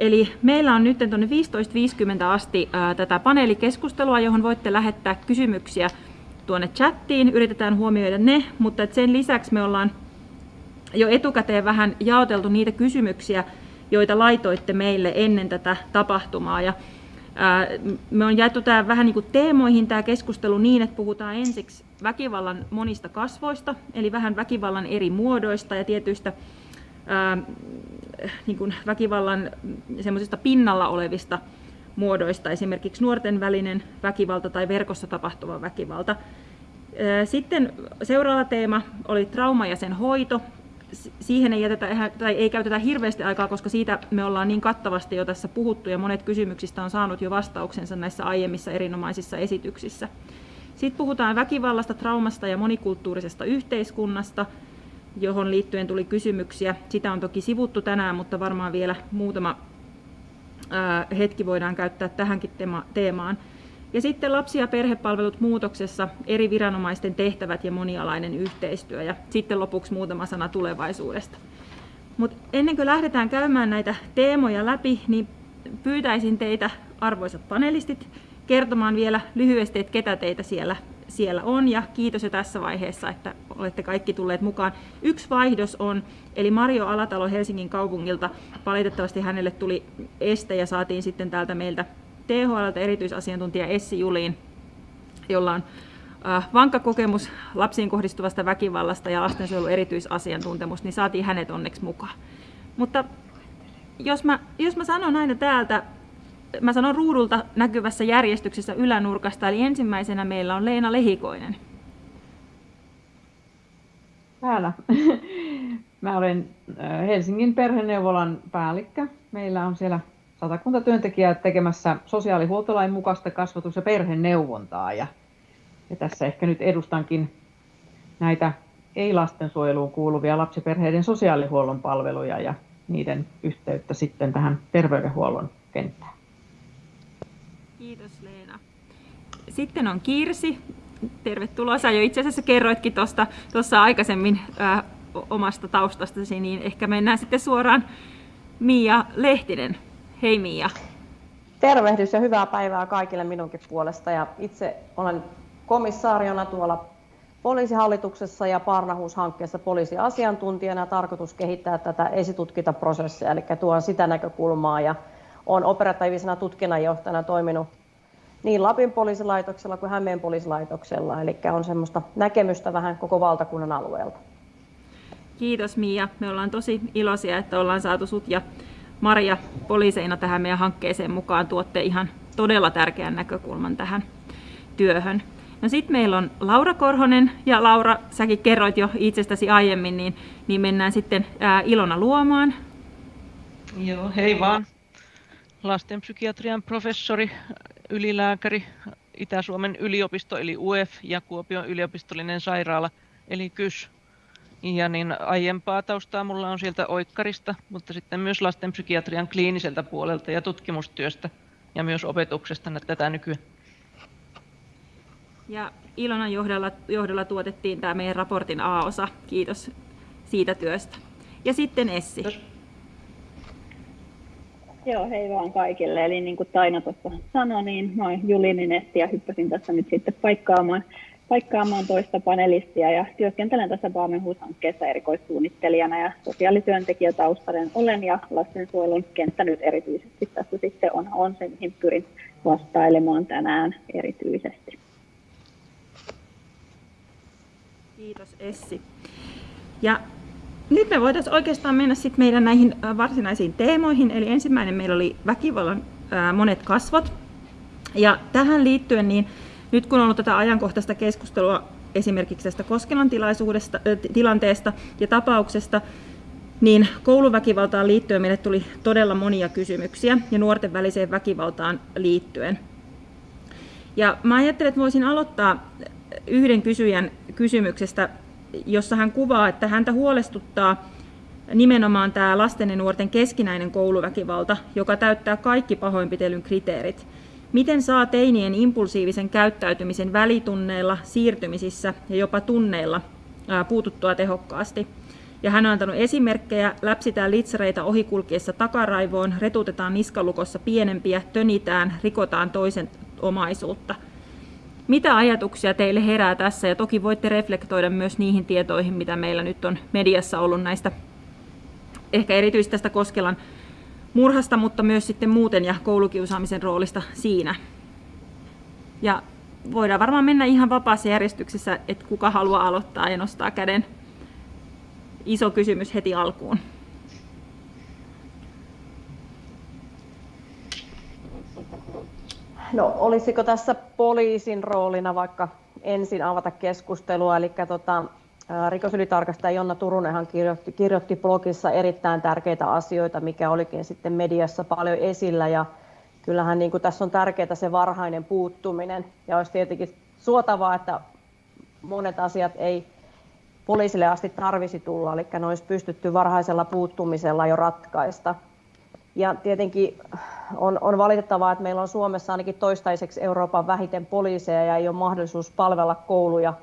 Eli meillä on nyt tuonne 15.50 asti ää, tätä paneelikeskustelua, johon voitte lähettää kysymyksiä tuonne chattiin. Yritetään huomioida ne, mutta sen lisäksi me ollaan jo etukäteen vähän jaoteltu niitä kysymyksiä, joita laitoitte meille ennen tätä tapahtumaa. Ja, ää, me on jaettu tämä vähän niin kuin teemoihin tämä keskustelu niin, että puhutaan ensiksi väkivallan monista kasvoista, eli vähän väkivallan eri muodoista ja tietyistä ää, niin kuin väkivallan semmoisista pinnalla olevista muodoista, esimerkiksi nuorten välinen väkivalta tai verkossa tapahtuva väkivalta. Sitten seuraava teema oli trauma ja sen hoito. Siihen ei, jätetä, tai ei käytetä hirveästi aikaa, koska siitä me ollaan niin kattavasti jo tässä puhuttu ja monet kysymyksistä on saanut jo vastauksensa näissä aiemmissa erinomaisissa esityksissä. Sitten puhutaan väkivallasta, traumasta ja monikulttuurisesta yhteiskunnasta, johon liittyen tuli kysymyksiä. Sitä on toki sivuttu tänään, mutta varmaan vielä muutama hetki voidaan käyttää tähänkin teemaan. Ja sitten lapsi- ja perhepalvelut muutoksessa, eri viranomaisten tehtävät ja monialainen yhteistyö. Ja sitten lopuksi muutama sana tulevaisuudesta. Mutta ennen kuin lähdetään käymään näitä teemoja läpi, niin pyytäisin teitä, arvoisat panelistit, kertomaan vielä lyhyesti, että ketä teitä siellä, siellä on. Ja kiitos jo tässä vaiheessa, että olette kaikki tulleet mukaan. Yksi vaihdos on, eli Mario Alatalo Helsingin kaupungilta, valitettavasti hänelle tuli este ja saatiin sitten täältä meiltä THLltä erityisasiantuntija Essi Juliin, jolla on äh, vankka kokemus lapsiin kohdistuvasta väkivallasta ja lastensuojelun erityisasiantuntemus, niin saatiin hänet onneksi mukaan. Mutta jos mä, jos mä sanon aina täältä, mä sanon ruudulta näkyvässä järjestyksessä ylänurkasta, eli ensimmäisenä meillä on Leena Lehikoinen. Täällä. Mä olen Helsingin perheneuvolan päällikkö. Meillä on siellä satakunta työntekijää tekemässä sosiaalihuoltolain mukaista kasvatus- ja perheneuvontaa. Ja, ja tässä ehkä nyt edustankin näitä ei-lastensuojeluun kuuluvia lapsiperheiden sosiaalihuollon palveluja ja niiden yhteyttä sitten tähän terveydenhuollon kenttään. Kiitos Leena. Sitten on Kirsi. Tervetuloa. Sä jo itse asiassa kerroitkin tuossa aikaisemmin ää, omasta taustastasi, niin ehkä mennään sitten suoraan Mia Lehtinen Hei Mia. Tervehdys ja hyvää päivää kaikille minunkin puolesta. Ja itse olen komissaariona tuolla poliisihallituksessa ja Parnahuus-hankkeessa poliisiasiantuntijana. Tarkoitus kehittää tätä esitutkintaprosessia, eli tuon sitä näkökulmaa. Ja olen operatiivisena tutkinnanjohtajana toiminut niin Lapin poliisilaitoksella kuin Hämeen poliisilaitoksella, eli on semmoista näkemystä vähän koko valtakunnan alueelta. Kiitos Mia. Me ollaan tosi iloisia, että ollaan saatu sut ja Maria poliiseina tähän meidän hankkeeseen mukaan tuotte ihan todella tärkeän näkökulman tähän työhön. No sitten meillä on Laura Korhonen, ja Laura, säkin kerroit jo itsestäsi aiemmin, niin, niin mennään sitten ää, Ilona luomaan. Joo, hei vaan. Lastenpsykiatrian professori, ylilääkäri, Itä-Suomen yliopisto eli UF ja Kuopion yliopistollinen sairaala eli KYS ja niin aiempaa taustaa mulla on sieltä oikkarista, mutta sitten myös lastenpsykiatrian kliiniseltä puolelta ja tutkimustyöstä ja myös opetuksesta tätä nykyään. Ja Ilonan johdolla, johdolla tuotettiin tämä meidän raportin A-osa. Kiitos siitä työstä. Ja sitten Essi. Kiitos. Joo, hei vaan kaikille. Eli niin kuin Taina tuossa sanoi, niin mä oon Essi ja hyppäsin tässä nyt sitten paikkaamaan paikkaamaan toista panelistia ja työskentelen tässä Baamenhuus-hankkeessa erikoissuunnittelijana ja sosiaalityöntekijätaustainen olen ja lastensuojelun kenttä nyt erityisesti tässä sitten on, on se, mihin pyrin vastailemaan tänään erityisesti. Kiitos Essi. Ja nyt me voitaisiin oikeastaan mennä sitten meidän näihin varsinaisiin teemoihin. Eli ensimmäinen meillä oli väkivallan monet kasvot. Ja tähän liittyen niin nyt kun on ollut tätä ajankohtaista keskustelua esimerkiksi tästä Koskelan tilaisuudesta, tilanteesta ja tapauksesta, niin kouluväkivaltaan liittyen meille tuli todella monia kysymyksiä ja nuorten väliseen väkivaltaan liittyen. Ja mä ajattelin, että voisin aloittaa yhden kysyjän kysymyksestä, jossa hän kuvaa, että häntä huolestuttaa nimenomaan tämä lasten ja nuorten keskinäinen kouluväkivalta, joka täyttää kaikki pahoinpitelyn kriteerit – Miten saa teinien impulsiivisen käyttäytymisen välitunneilla, siirtymisissä ja jopa tunneilla puututtua tehokkaasti? Ja hän on antanut esimerkkejä, läpsitään litsareita ohikulkiessa takaraivoon, retutetaan niskalukossa pienempiä, tönitään, rikotaan toisen omaisuutta. Mitä ajatuksia teille herää tässä? Ja toki voitte reflektoida myös niihin tietoihin, mitä meillä nyt on mediassa ollut näistä, ehkä erityisesti tästä Koskelan murhasta, mutta myös sitten muuten ja koulukiusaamisen roolista siinä. Ja voidaan varmaan mennä ihan vapaassa järjestyksessä, että kuka haluaa aloittaa ja nostaa käden. Iso kysymys heti alkuun. No olisiko tässä poliisin roolina vaikka ensin avata keskustelua, eli tota, rikosylitarkastaja Jonna Turunenhan kirjoitti, kirjoitti blogissa erittäin tärkeitä asioita, mikä olikin sitten mediassa paljon esillä. Ja kyllähän niin kuin tässä on tärkeää se varhainen puuttuminen. Ja olisi tietenkin suotavaa, että monet asiat ei poliisille asti tarvisi tulla, eli ne olisi pystytty varhaisella puuttumisella jo ratkaista. Ja tietenkin on, on valitettavaa, että meillä on Suomessa ainakin toistaiseksi Euroopan vähiten poliiseja ja ei ole mahdollisuus palvella kouluja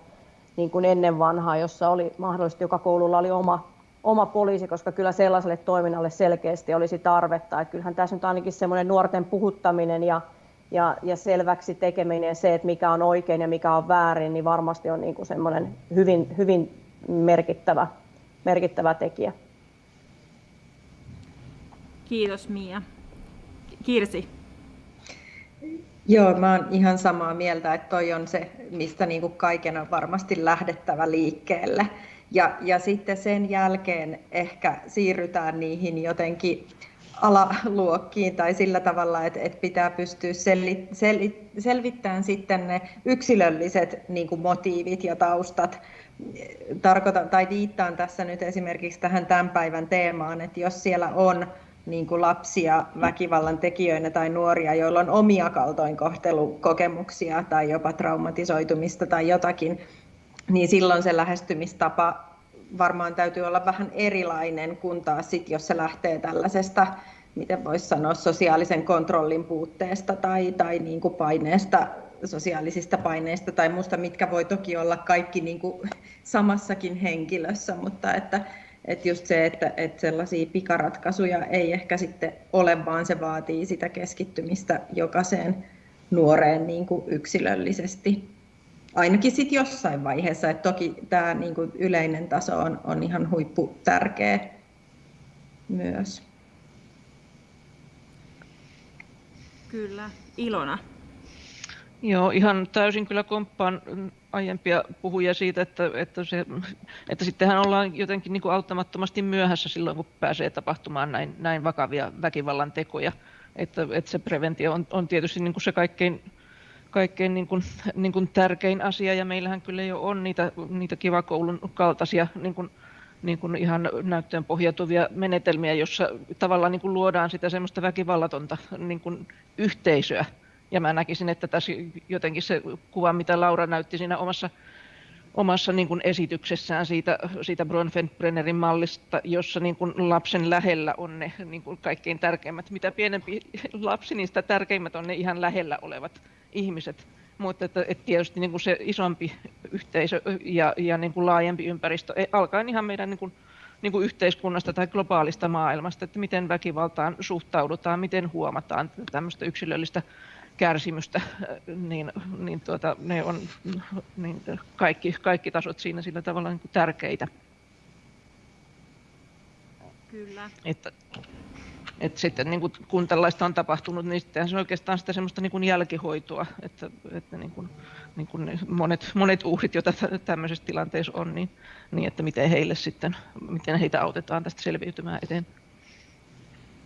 niin kuin ennen vanhaa, jossa oli mahdollisesti joka koululla oli oma, oma poliisi, koska kyllä sellaiselle toiminnalle selkeästi olisi tarvetta. Että kyllähän tässä nyt ainakin semmoinen nuorten puhuttaminen ja, ja, ja selväksi tekeminen se, että mikä on oikein ja mikä on väärin, niin varmasti on niin kuin semmoinen hyvin, hyvin merkittävä, merkittävä tekijä. Kiitos Mia. Kirsi. Joo, mä oon ihan samaa mieltä, että toi on se, mistä niin kuin kaiken on varmasti lähdettävä liikkeelle. Ja, ja sitten sen jälkeen ehkä siirrytään niihin jotenkin alaluokkiin tai sillä tavalla, että, että pitää pystyä sel, sel, selvittämään sitten ne yksilölliset niin kuin motiivit ja taustat. Tarkoitan tai viittaan tässä nyt esimerkiksi tähän tämän päivän teemaan, että jos siellä on niin kuin lapsia väkivallan tekijöinä tai nuoria, joilla on omia kaltoinkohtelukokemuksia tai jopa traumatisoitumista tai jotakin, niin silloin se lähestymistapa varmaan täytyy olla vähän erilainen kuin taas sit, jos se lähtee tällaisesta, miten voisi sanoa, sosiaalisen kontrollin puutteesta tai, tai niin kuin paineesta, sosiaalisista paineista tai muusta, mitkä voi toki olla kaikki niin kuin samassakin henkilössä, mutta että, että just se, että, että sellaisia pikaratkaisuja ei ehkä sitten ole, vaan se vaatii sitä keskittymistä jokaiseen nuoreen niin kuin yksilöllisesti. Ainakin sitten jossain vaiheessa, että toki tämä niin kuin yleinen taso on, on ihan huippu tärkeä myös. Kyllä. Ilona. Joo, ihan täysin kyllä komppaan aiempia puhuja siitä, että, että, se, että sittenhän ollaan jotenkin niin kuin auttamattomasti myöhässä silloin, kun pääsee tapahtumaan näin, näin vakavia väkivallan tekoja. Että, että se preventio on, on tietysti niin kuin se kaikkein, kaikkein niin kuin, niin kuin tärkein asia, ja meillähän kyllä jo on niitä, niitä kivakoulun kaltaisia niin kuin, niin kuin ihan näyttöön pohjautuvia menetelmiä, jossa tavallaan niin kuin luodaan sitä semmoista väkivallatonta niin kuin yhteisöä, ja mä näkisin, että tässä jotenkin se kuva, mitä Laura näytti siinä omassa, omassa niin kuin esityksessään siitä, siitä Bronfenbrennerin mallista, jossa niin kuin lapsen lähellä on ne niin kuin kaikkein tärkeimmät. Mitä pienempi lapsi, niin sitä tärkeimmät on ne ihan lähellä olevat ihmiset. Mutta että, että tietysti niin kuin se isompi yhteisö ja, ja niin kuin laajempi ympäristö, e, alkaen ihan meidän niin kuin, niin kuin yhteiskunnasta tai globaalista maailmasta, että miten väkivaltaan suhtaudutaan, miten huomataan tämmöistä yksilöllistä kärsimystä, niin, niin tuota, ne on niin kaikki, kaikki tasot siinä sillä tavalla niin tärkeitä. Kyllä. Että, että sitten niin kuin, kun tällaista on tapahtunut, niin sitten se on oikeastaan sitä semmoista niin kuin jälkihoitoa, että, että niin kuin, niin kuin monet, monet uhrit, joita tämmöisessä tilanteessa on, niin, niin että miten heille sitten, miten heitä autetaan tästä selviytymään eteen.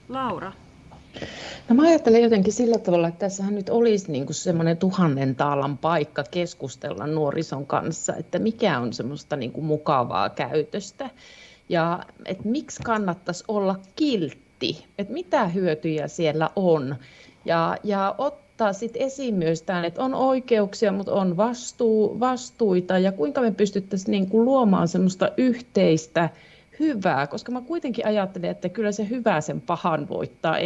Laura, No mä ajattelen jotenkin sillä tavalla, että tässähän nyt olisi niin kuin semmoinen tuhannen taalan paikka keskustella nuorison kanssa, että mikä on semmoista niin kuin mukavaa käytöstä. Ja että miksi kannattaisi olla kiltti, että mitä hyötyjä siellä on? Ja, ja ottaa sitten esiin myös tämän, että on oikeuksia, mutta on vastuu, vastuita. Ja kuinka me pystyttäisiin niin kuin luomaan semmoista yhteistä hyvää, koska mä kuitenkin ajattelen, että kyllä se hyvä sen pahan voittaa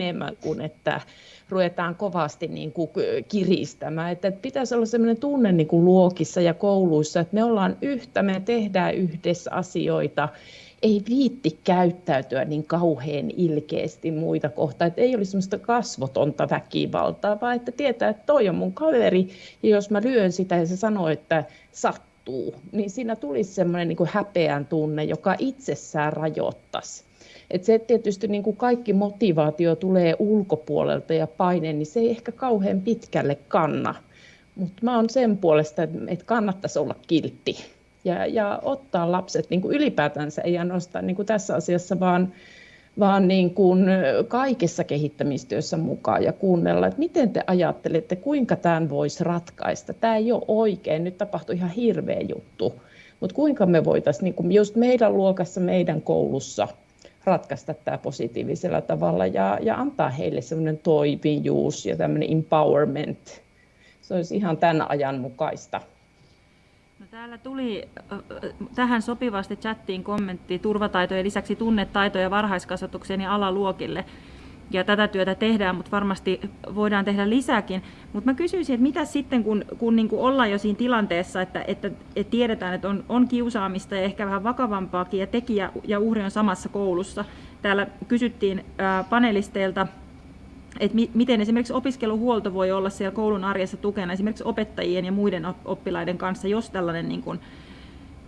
enemmän kuin että ruvetaan kovasti niin kuin kiristämään. Että pitäisi olla sellainen tunne niin kuin luokissa ja kouluissa, että me ollaan yhtä, me tehdään yhdessä asioita ei viitti käyttäytyä niin kauhean ilkeästi muita kohtaan, että ei olisi semmoista kasvotonta väkivaltaa, vaan että tietää, että toi on mun kaveri, ja jos mä lyön sitä ja se sanoo, että sattuu, niin siinä tulisi semmoinen niin häpeän tunne, joka itsessään rajoittaisi. Et se, että tietysti niin kuin kaikki motivaatio tulee ulkopuolelta ja paine, niin se ei ehkä kauhean pitkälle kanna. Mutta mä oon sen puolesta, että kannattaisi olla kiltti ja, ja ottaa lapset niin kuin ylipäätänsä, ei ainoastaan niin kuin tässä asiassa, vaan, vaan niin kuin kaikessa kehittämistyössä mukaan ja kuunnella, että miten te ajattelette, kuinka tämän voisi ratkaista. Tämä ei ole oikein, nyt tapahtui ihan hirveä juttu, mutta kuinka me voitaisiin niin just meidän luokassa, meidän koulussa ratkaista tämä positiivisella tavalla ja, ja antaa heille semmoinen toimijuus ja tämmöinen empowerment. Se olisi ihan tämän ajan mukaista. No täällä tuli tähän sopivasti chattiin kommentti turvataitojen lisäksi tunnetaitoja varhaiskasvatukseen ja alaluokille. Ja tätä työtä tehdään, mutta varmasti voidaan tehdä lisääkin. Mutta mä kysyisin, että mitä sitten, kun, kun niin kuin ollaan jo siinä tilanteessa, että, että, että tiedetään, että on, on kiusaamista ja ehkä vähän vakavampaakin, ja tekijä ja uhri on samassa koulussa. Täällä kysyttiin ää, panelisteilta että mi- miten esimerkiksi opiskeluhuolto voi olla siellä koulun arjessa tukena esimerkiksi opettajien ja muiden oppilaiden kanssa, jos tällainen niin kuin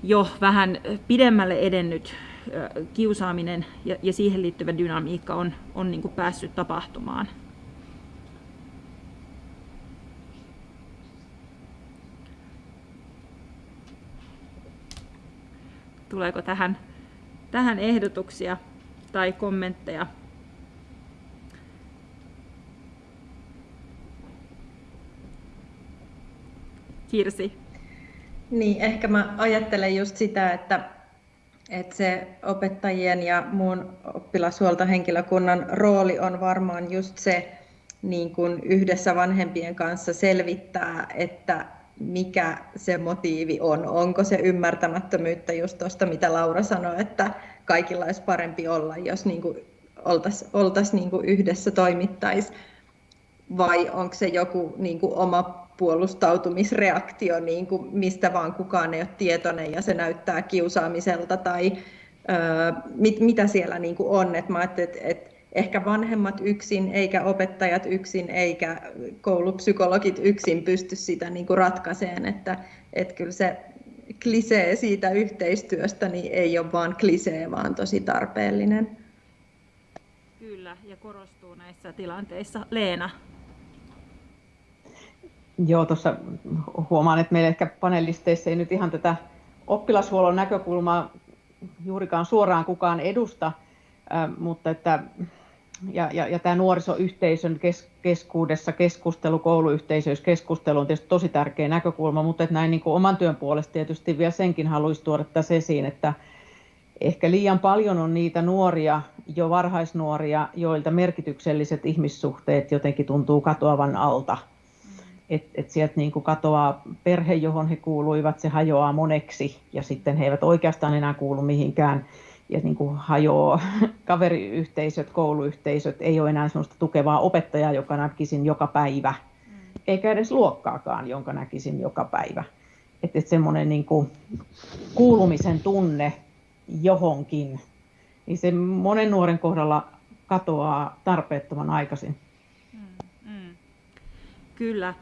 jo vähän pidemmälle edennyt kiusaaminen ja, ja siihen liittyvä dynamiikka on, on niin kuin päässyt tapahtumaan. Tuleeko tähän, tähän ehdotuksia tai kommentteja? Kirsi? Niin, ehkä mä ajattelen just sitä, että, että se opettajien ja muun oppilashuoltohenkilökunnan rooli on varmaan just se niin kuin yhdessä vanhempien kanssa selvittää, että mikä se motiivi on. Onko se ymmärtämättömyyttä just tuosta, mitä Laura sanoi, että kaikilla olisi parempi olla, jos niin oltaisiin oltais niin yhdessä toimittaisi, vai onko se joku niin kuin oma puolustautumisreaktio, niin kuin mistä vaan kukaan ei ole tietoinen ja se näyttää kiusaamiselta tai ö, mit, mitä siellä niin kuin on. Et mä että et ehkä vanhemmat yksin, eikä opettajat yksin, eikä koulupsykologit yksin pysty sitä niin kuin ratkaiseen, että et kyllä se klisee siitä yhteistyöstä niin ei ole vaan klisee, vaan tosi tarpeellinen. Kyllä, ja korostuu näissä tilanteissa. Leena, Joo, tuossa huomaan, että meillä ehkä panelisteissa ei nyt ihan tätä oppilashuollon näkökulmaa juurikaan suoraan kukaan edusta, mutta että ja, ja, ja tämä nuorisoyhteisön kes, keskuudessa keskustelu, kouluyhteisöissä keskustelu on tietysti tosi tärkeä näkökulma, mutta että näin niin kuin oman työn puolesta tietysti vielä senkin haluaisi tuoda tässä esiin, että ehkä liian paljon on niitä nuoria, jo varhaisnuoria, joilta merkitykselliset ihmissuhteet jotenkin tuntuu katoavan alta että et sieltä niin kuin katoaa perhe, johon he kuuluivat, se hajoaa moneksi ja sitten he eivät oikeastaan enää kuulu mihinkään ja niin kuin hajoaa kaveriyhteisöt, kouluyhteisöt, ei ole enää sellaista tukevaa opettajaa, joka näkisin joka päivä, mm. eikä edes luokkaakaan, jonka näkisin joka päivä. Että et semmoinen niin kuin kuulumisen tunne johonkin, niin se monen nuoren kohdalla katoaa tarpeettoman aikaisin. Mm, mm. Kyllä.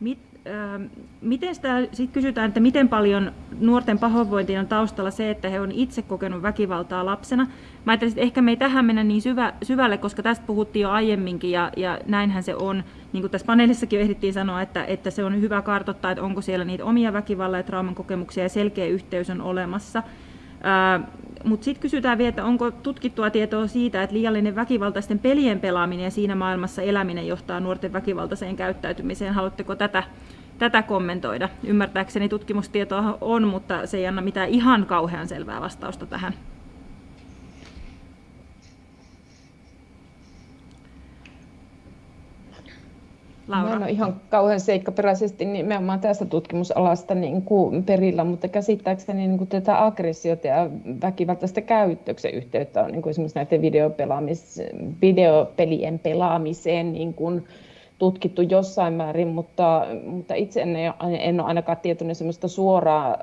Mit, äh, miten sitä sit kysytään, että miten paljon nuorten pahoinvointiin on taustalla se, että he on itse kokenut väkivaltaa lapsena? Mä ajattelin, että ehkä me ei tähän mennä niin syvä, syvälle, koska tästä puhuttiin jo aiemminkin ja, ja näinhän se on. Niin kuin tässä paneelissakin jo ehdittiin sanoa, että, että se on hyvä kartoittaa, että onko siellä niitä omia väkivallan ja trauman kokemuksia ja selkeä yhteys on olemassa. Mutta sitten kysytään vielä, että onko tutkittua tietoa siitä, että liiallinen väkivaltaisten pelien pelaaminen ja siinä maailmassa eläminen johtaa nuorten väkivaltaiseen käyttäytymiseen. Haluatteko tätä, tätä kommentoida? Ymmärtääkseni tutkimustietoa on, mutta se ei anna mitään ihan kauhean selvää vastausta tähän. Laura. Mä en ole ihan kauhean seikkaperäisesti nimenomaan tästä tutkimusalasta niin kuin perillä, mutta käsittääkseni niin kuin tätä aggressiota ja väkivaltaista käyttöksen yhteyttä on niin kuin esimerkiksi näiden videopelaamis, videopelien pelaamiseen niin kuin tutkittu jossain määrin, mutta, mutta itse en, en ole ainakaan tietoinen semmoista suoraa,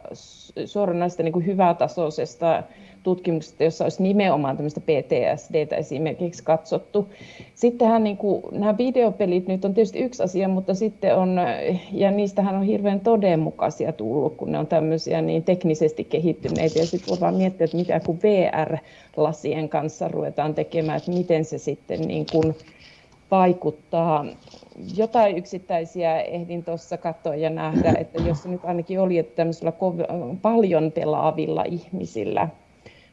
suoranaista niin kuin hyvätasoisesta tutkimuksesta, jossa olisi nimenomaan tämmöistä PTSDtä esimerkiksi katsottu. Sittenhän niin kuin, nämä videopelit nyt on tietysti yksi asia, mutta sitten on, ja niistähän on hirveän todenmukaisia tullut, kun ne on tämmöisiä niin teknisesti kehittyneitä. Ja sitten voidaan miettiä, että mitä kun VR-lasien kanssa ruvetaan tekemään, että miten se sitten niin kuin vaikuttaa. Jotain yksittäisiä ehdin tuossa katsoa ja nähdä, että jos nyt ainakin oli, että tämmöisillä paljon pelaavilla ihmisillä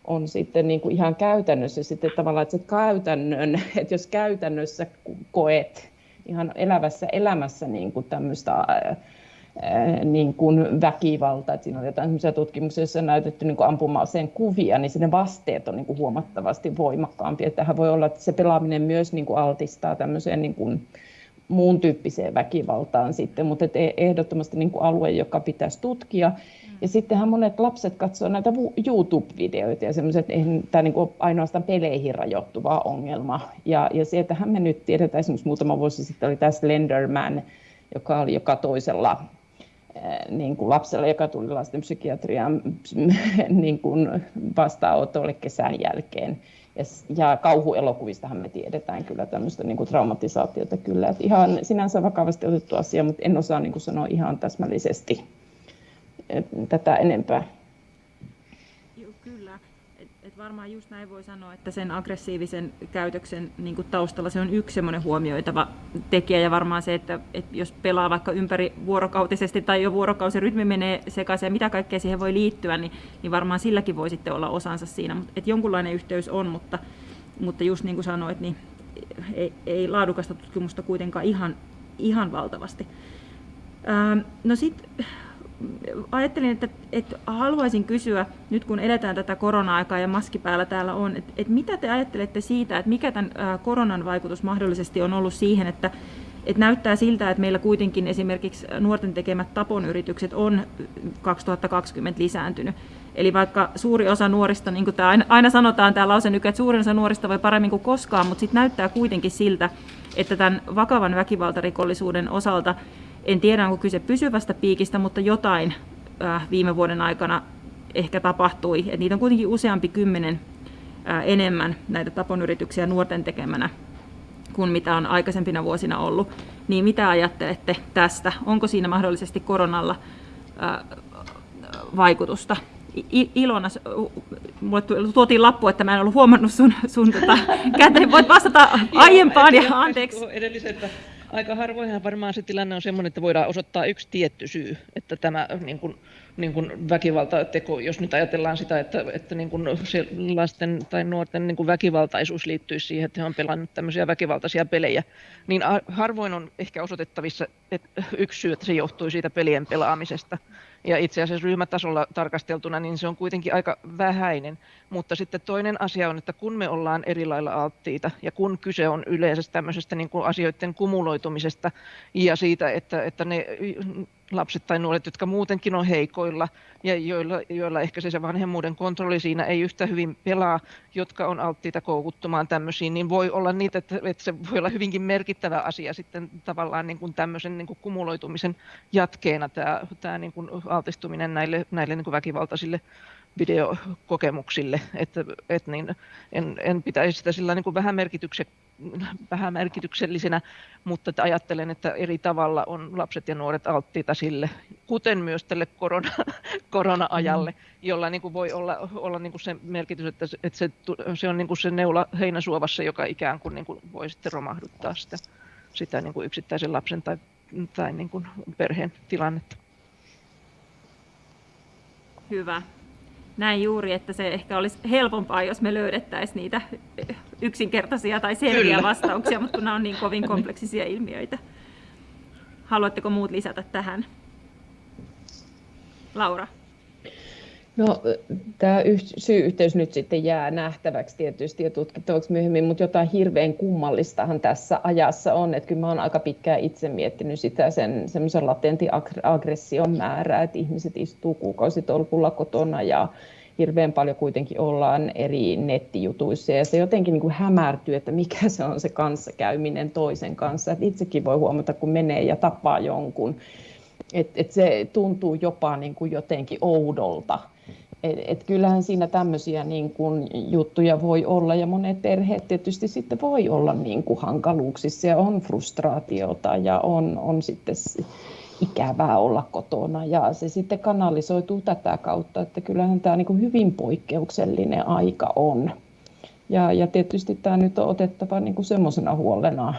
on sitten niin kuin ihan käytännössä sitten tavallaan, että se käytännön, että jos käytännössä koet ihan elävässä elämässä niin kuin tämmöistä niin kuin väkivalta. Että siinä on jotain tutkimuksia, joissa on näytetty niin ampuma-aseen kuvia, niin ne vasteet on niin kuin huomattavasti voimakkaampia. Tähän voi olla, että se pelaaminen myös niin kuin altistaa tämmöiseen niin kuin muun tyyppiseen väkivaltaan sitten, mutta et e- ehdottomasti niin kuin alue, joka pitäisi tutkia. Ja sittenhän monet lapset katsoo näitä YouTube-videoita ja semmoiset, tämä niin ainoastaan peleihin rajoittuva ongelma. Ja, ja sieltähän me nyt tiedetään, esimerkiksi muutama vuosi sitten oli tämä Slenderman, joka oli joka toisella niin kuin lapsella, joka tuli lastenpsykiatrian niin kuin vastaanotolle kesän jälkeen. Ja, ja kauhuelokuvistahan me tiedetään kyllä tämmöistä niin traumatisaatiota kyllä. Että ihan sinänsä vakavasti otettu asia, mutta en osaa niin kuin sanoa ihan täsmällisesti tätä enempää. Varmaan just näin voi sanoa, että sen aggressiivisen käytöksen niin taustalla se on yksi semmoinen huomioitava tekijä ja varmaan se, että, että jos pelaa vaikka ympäri vuorokautisesti tai jo vuorokausirytmi menee sekaisin ja mitä kaikkea siihen voi liittyä, niin, niin varmaan silläkin voi sitten olla osansa siinä. Että jonkunlainen yhteys on, mutta, mutta just niin kuin sanoit, niin ei, ei laadukasta tutkimusta kuitenkaan ihan, ihan valtavasti. No sitten ajattelin, että, että haluaisin kysyä, nyt kun eletään tätä korona-aikaa ja maski päällä täällä on, että, että mitä te ajattelette siitä, että mikä tämän koronan vaikutus mahdollisesti on ollut siihen, että, että näyttää siltä, että meillä kuitenkin esimerkiksi nuorten tekemät taponyritykset on 2020 lisääntynyt. Eli vaikka suuri osa nuorista, niin kuin tämä aina sanotaan tämä lause nyky, että suurin osa nuorista voi paremmin kuin koskaan, mutta sitten näyttää kuitenkin siltä, että tämän vakavan väkivaltarikollisuuden osalta en tiedä, onko kyse pysyvästä piikistä, mutta jotain äh, viime vuoden aikana ehkä tapahtui. Et niitä on kuitenkin useampi kymmenen äh, enemmän näitä taponyrityksiä nuorten tekemänä kuin mitä on aikaisempina vuosina ollut. Niin mitä ajattelette tästä? Onko siinä mahdollisesti koronalla äh, vaikutusta? Ilona, mulle tuotiin lappu, että mä en ollut huomannut sun, sun tota, käteen. Voit vastata aiempaan ja anteeksi. Edelliseltä aika harvoinhan varmaan se tilanne on sellainen, että voidaan osoittaa yksi tietty syy, että tämä niin kuin, niin kuin väkivaltateko, jos nyt ajatellaan sitä, että, että niin kuin se lasten tai nuorten niin kuin väkivaltaisuus liittyisi siihen, että he on pelannut tämmöisiä väkivaltaisia pelejä, niin harvoin on ehkä osoitettavissa että yksi syy, että se johtui siitä pelien pelaamisesta. Ja itse asiassa ryhmätasolla tarkasteltuna, niin se on kuitenkin aika vähäinen. Mutta sitten toinen asia on, että kun me ollaan eri lailla alttiita ja kun kyse on yleensä tämmöisestä niin kuin asioiden kumuloitumisesta ja siitä, että, että ne lapset tai nuoret, jotka muutenkin on heikoilla ja joilla, joilla ehkä se, se vanhemmuuden kontrolli siinä ei yhtä hyvin pelaa, jotka on alttiita koukuttumaan tämmöisiin, niin voi olla niitä, että, että se voi olla hyvinkin merkittävä asia sitten tavallaan niin kuin tämmöisen niin kuin kumuloitumisen jatkeena tämä, tämä niin kuin altistuminen näille, näille niin kuin väkivaltaisille videokokemuksille, että, että niin, en, en pitäisi sitä sillä niin kuin vähän, merkitykse, vähän merkityksellisenä, mutta että ajattelen, että eri tavalla on lapset ja nuoret alttiita sille, kuten myös tälle korona, korona-ajalle, mm. jolla niin kuin voi olla, olla niin kuin se merkitys, että, että se, se on niin kuin se neula heinäsuovassa, joka ikään kuin, niin kuin voi sitten romahduttaa sitä, sitä niin kuin yksittäisen lapsen tai, tai niin kuin perheen tilannetta. Hyvä näin juuri, että se ehkä olisi helpompaa, jos me löydettäisiin niitä yksinkertaisia tai selviä Kyllä. vastauksia, mutta kun nämä on niin kovin kompleksisia ilmiöitä. Haluatteko muut lisätä tähän? Laura. No, tämä syy-yhteys nyt sitten jää nähtäväksi tietysti ja tutkittavaksi myöhemmin, mutta jotain hirveän kummallistahan tässä ajassa on, että kyllä mä olen aika pitkään itse miettinyt sitä sen semmoisen latentin aggression määrää, että ihmiset istuu kuukausitolkulla kotona ja hirveän paljon kuitenkin ollaan eri nettijutuissa. Ja se jotenkin niin kuin hämärtyy, että mikä se on se kanssakäyminen toisen kanssa. Että itsekin voi huomata, kun menee ja tapaa jonkun, että et se tuntuu jopa niin kuin jotenkin oudolta Et, et kyllähän siinä tämmöisiä niin kuin juttuja voi olla ja monet perheet tietysti sitten voi olla niin kuin hankaluuksissa ja on frustraatiota ja on, on sitten ikävää olla kotona ja se sitten kanalisoituu tätä kautta, että kyllähän tämä niin hyvin poikkeuksellinen aika on. Ja, ja tietysti tämä nyt on otettava niin kuin semmoisena huolena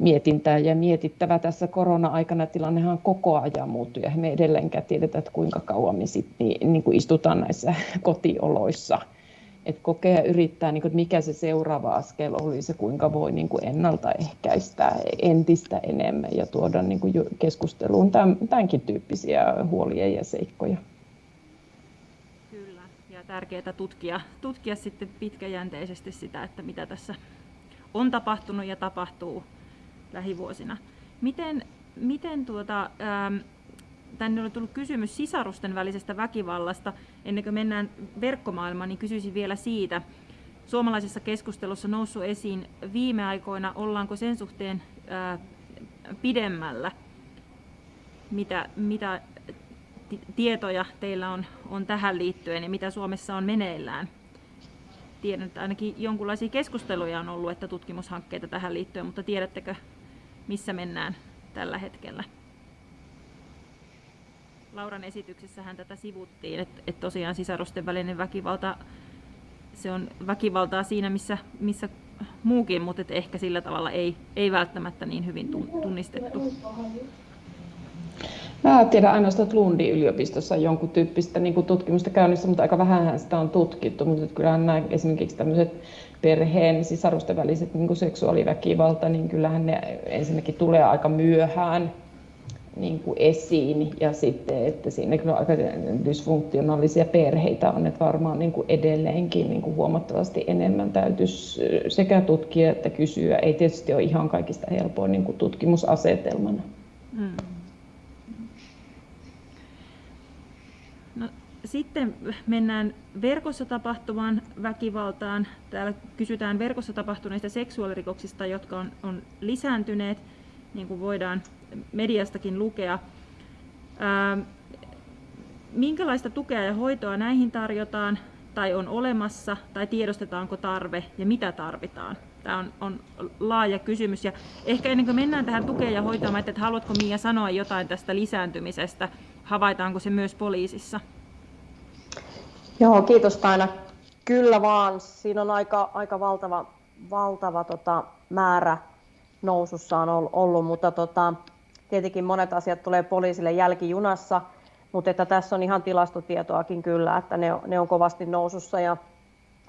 mietintää ja mietittävä tässä korona-aikana. Tilannehan koko ajan muuttuu ja me edelleenkään tiedetä, että kuinka kauan me sit, niin, niin kuin istutaan näissä kotioloissa. Et kokea ja yrittää, niin kuin, mikä se seuraava askel olisi kuinka voi niin kuin ennaltaehkäistä entistä enemmän ja tuoda niin kuin keskusteluun tämän, tämänkin tyyppisiä huolia ja seikkoja. Kyllä, ja tärkeää tutkia, tutkia sitten pitkäjänteisesti sitä, että mitä tässä on tapahtunut ja tapahtuu lähivuosina. Miten, miten tuota, ähm, tänne on tullut kysymys sisarusten välisestä väkivallasta. Ennen kuin mennään verkkomaailmaan, niin kysyisin vielä siitä. Suomalaisessa keskustelussa noussut esiin viime aikoina, ollaanko sen suhteen ää, äh, pidemmällä? Mitä, mitä tietoja teillä on, on tähän liittyen ja mitä Suomessa on meneillään? Tiedän, että ainakin jonkinlaisia keskusteluja on ollut, että tutkimushankkeita tähän liittyen, mutta tiedättekö missä mennään tällä hetkellä. Lauran esityksessähän tätä sivuttiin, että, että tosiaan sisarusten välinen väkivalta, se on väkivaltaa siinä, missä, missä muukin, mutta että ehkä sillä tavalla ei, ei välttämättä niin hyvin tunnistettu. Mä tiedän ainoastaan, että Lundin yliopistossa on jonkun tyyppistä niin tutkimusta käynnissä, mutta aika vähän sitä on tutkittu. Mutta kyllähän nämä esimerkiksi tämmöiset perheen sisarusten väliset niin seksuaaliväkivalta, niin kyllähän ne ensinnäkin tulee aika myöhään niin kuin esiin ja sitten, että siinä kyllä aika dysfunktionaalisia perheitä on, että varmaan niin kuin edelleenkin niin kuin huomattavasti enemmän täytyisi sekä tutkia että kysyä. Ei tietysti ole ihan kaikista helpoin niin kuin tutkimusasetelmana. Hmm. Sitten mennään verkossa tapahtuvaan väkivaltaan. Täällä kysytään verkossa tapahtuneista seksuaalirikoksista, jotka on, on lisääntyneet, niin kuin voidaan mediastakin lukea. Ää, minkälaista tukea ja hoitoa näihin tarjotaan tai on olemassa tai tiedostetaanko tarve ja mitä tarvitaan? Tämä on, on laaja kysymys. Ja ehkä ennen kuin mennään tähän tukeen ja hoitoon, että haluatko Mia sanoa jotain tästä lisääntymisestä? Havaitaanko se myös poliisissa? Joo, kiitos Taina. Kyllä vaan, siinä on aika, aika valtava, valtava tota, määrä nousussa on ollut, mutta tota, tietenkin monet asiat tulee poliisille jälkijunassa, mutta että tässä on ihan tilastotietoakin kyllä, että ne, ne on kovasti nousussa ja,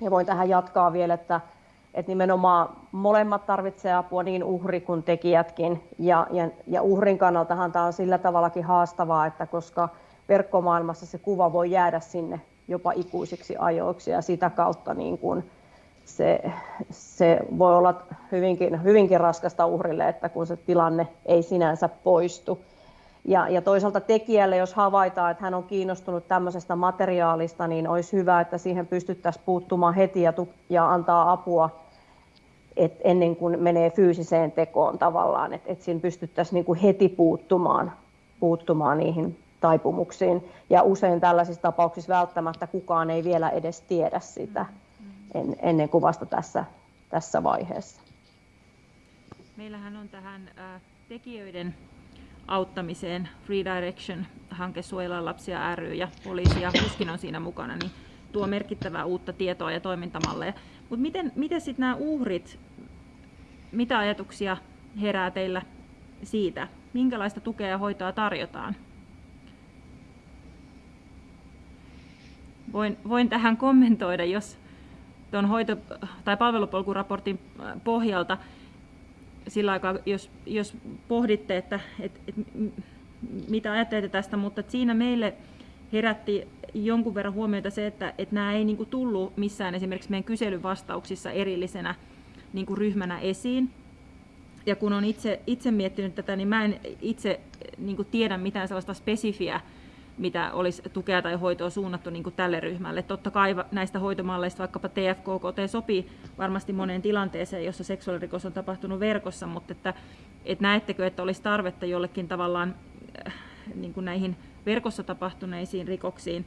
ja voin tähän jatkaa vielä, että, että nimenomaan molemmat tarvitsevat apua, niin uhri kuin tekijätkin. Ja, ja, ja uhrin kannaltahan tämä on sillä tavallakin haastavaa, että koska verkkomaailmassa se kuva voi jäädä sinne jopa ikuisiksi ajoiksi ja sitä kautta niin kuin se, se voi olla hyvinkin, hyvinkin raskasta uhrille, että kun se tilanne ei sinänsä poistu. Ja, ja toisaalta tekijälle, jos havaitaan, että hän on kiinnostunut tämmöisestä materiaalista, niin olisi hyvä, että siihen pystyttäisiin puuttumaan heti ja, ja antaa apua et ennen kuin menee fyysiseen tekoon tavallaan, että et siinä pystyttäisiin niin kuin heti puuttumaan, puuttumaan niihin taipumuksiin. Ja usein tällaisissa tapauksissa välttämättä kukaan ei vielä edes tiedä sitä en, ennen kuin vasta tässä, tässä vaiheessa. Meillähän on tähän tekijöiden auttamiseen Free Direction-hanke Suojellaan lapsia ry ja poliisi ja HUSKin on siinä mukana, niin tuo merkittävää uutta tietoa ja toimintamalleja. Mutta miten, miten sitten nämä uhrit, mitä ajatuksia herää teillä siitä? Minkälaista tukea ja hoitoa tarjotaan? Voin, voin tähän kommentoida, jos tuon hoito- tai palvelupolkuraportin äh, pohjalta sillä aikaa, jos, jos pohditte, että, että, että mitä ajattelette tästä, mutta siinä meille herätti jonkun verran huomiota se, että, että nämä ei niin kuin tullut missään esimerkiksi meidän kyselyvastauksissa erillisenä niin kuin ryhmänä esiin. Ja kun olen itse, itse miettinyt tätä, niin mä en itse niin kuin tiedä mitään sellaista spesifiä mitä olisi tukea tai hoitoa suunnattu niin kuin tälle ryhmälle. Totta kai näistä hoitomalleista vaikkapa TFKKT sopii varmasti moneen tilanteeseen, jossa seksuaalirikos on tapahtunut verkossa, mutta että, että näettekö, että olisi tarvetta jollekin tavallaan äh, niin kuin näihin verkossa tapahtuneisiin rikoksiin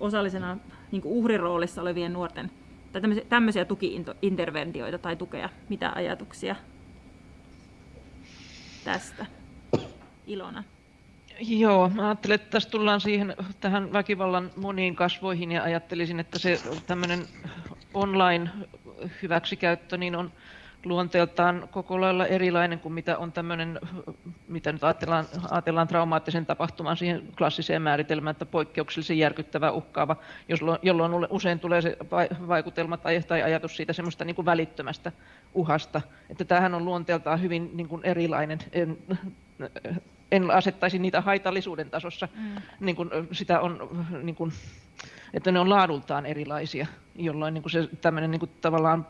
osallisena niin uhriroolissa olevien nuorten tai tämmöisiä, tämmöisiä tukiinterventioita tai tukea. Mitä ajatuksia tästä? Ilona. Joo, mä ajattelen, että tässä tullaan siihen tähän väkivallan moniin kasvoihin ja ajattelisin, että se tämmöinen online hyväksikäyttö niin on luonteeltaan koko lailla erilainen kuin mitä on tämmöinen, mitä nyt ajatellaan, ajatellaan traumaattisen tapahtuman siihen klassiseen määritelmään, että poikkeuksellisen järkyttävä uhkaava, jolloin usein tulee se vaikutelma tai, tai ajatus siitä semmoista niin kuin välittömästä uhasta. Että tämähän on luonteeltaan hyvin niin kuin erilainen. En, asettaisi niitä haitallisuuden tasossa, mm. niin kuin sitä on, niin kuin, että ne on laadultaan erilaisia, jolloin niin kuin se tämmöinen niin kuin tavallaan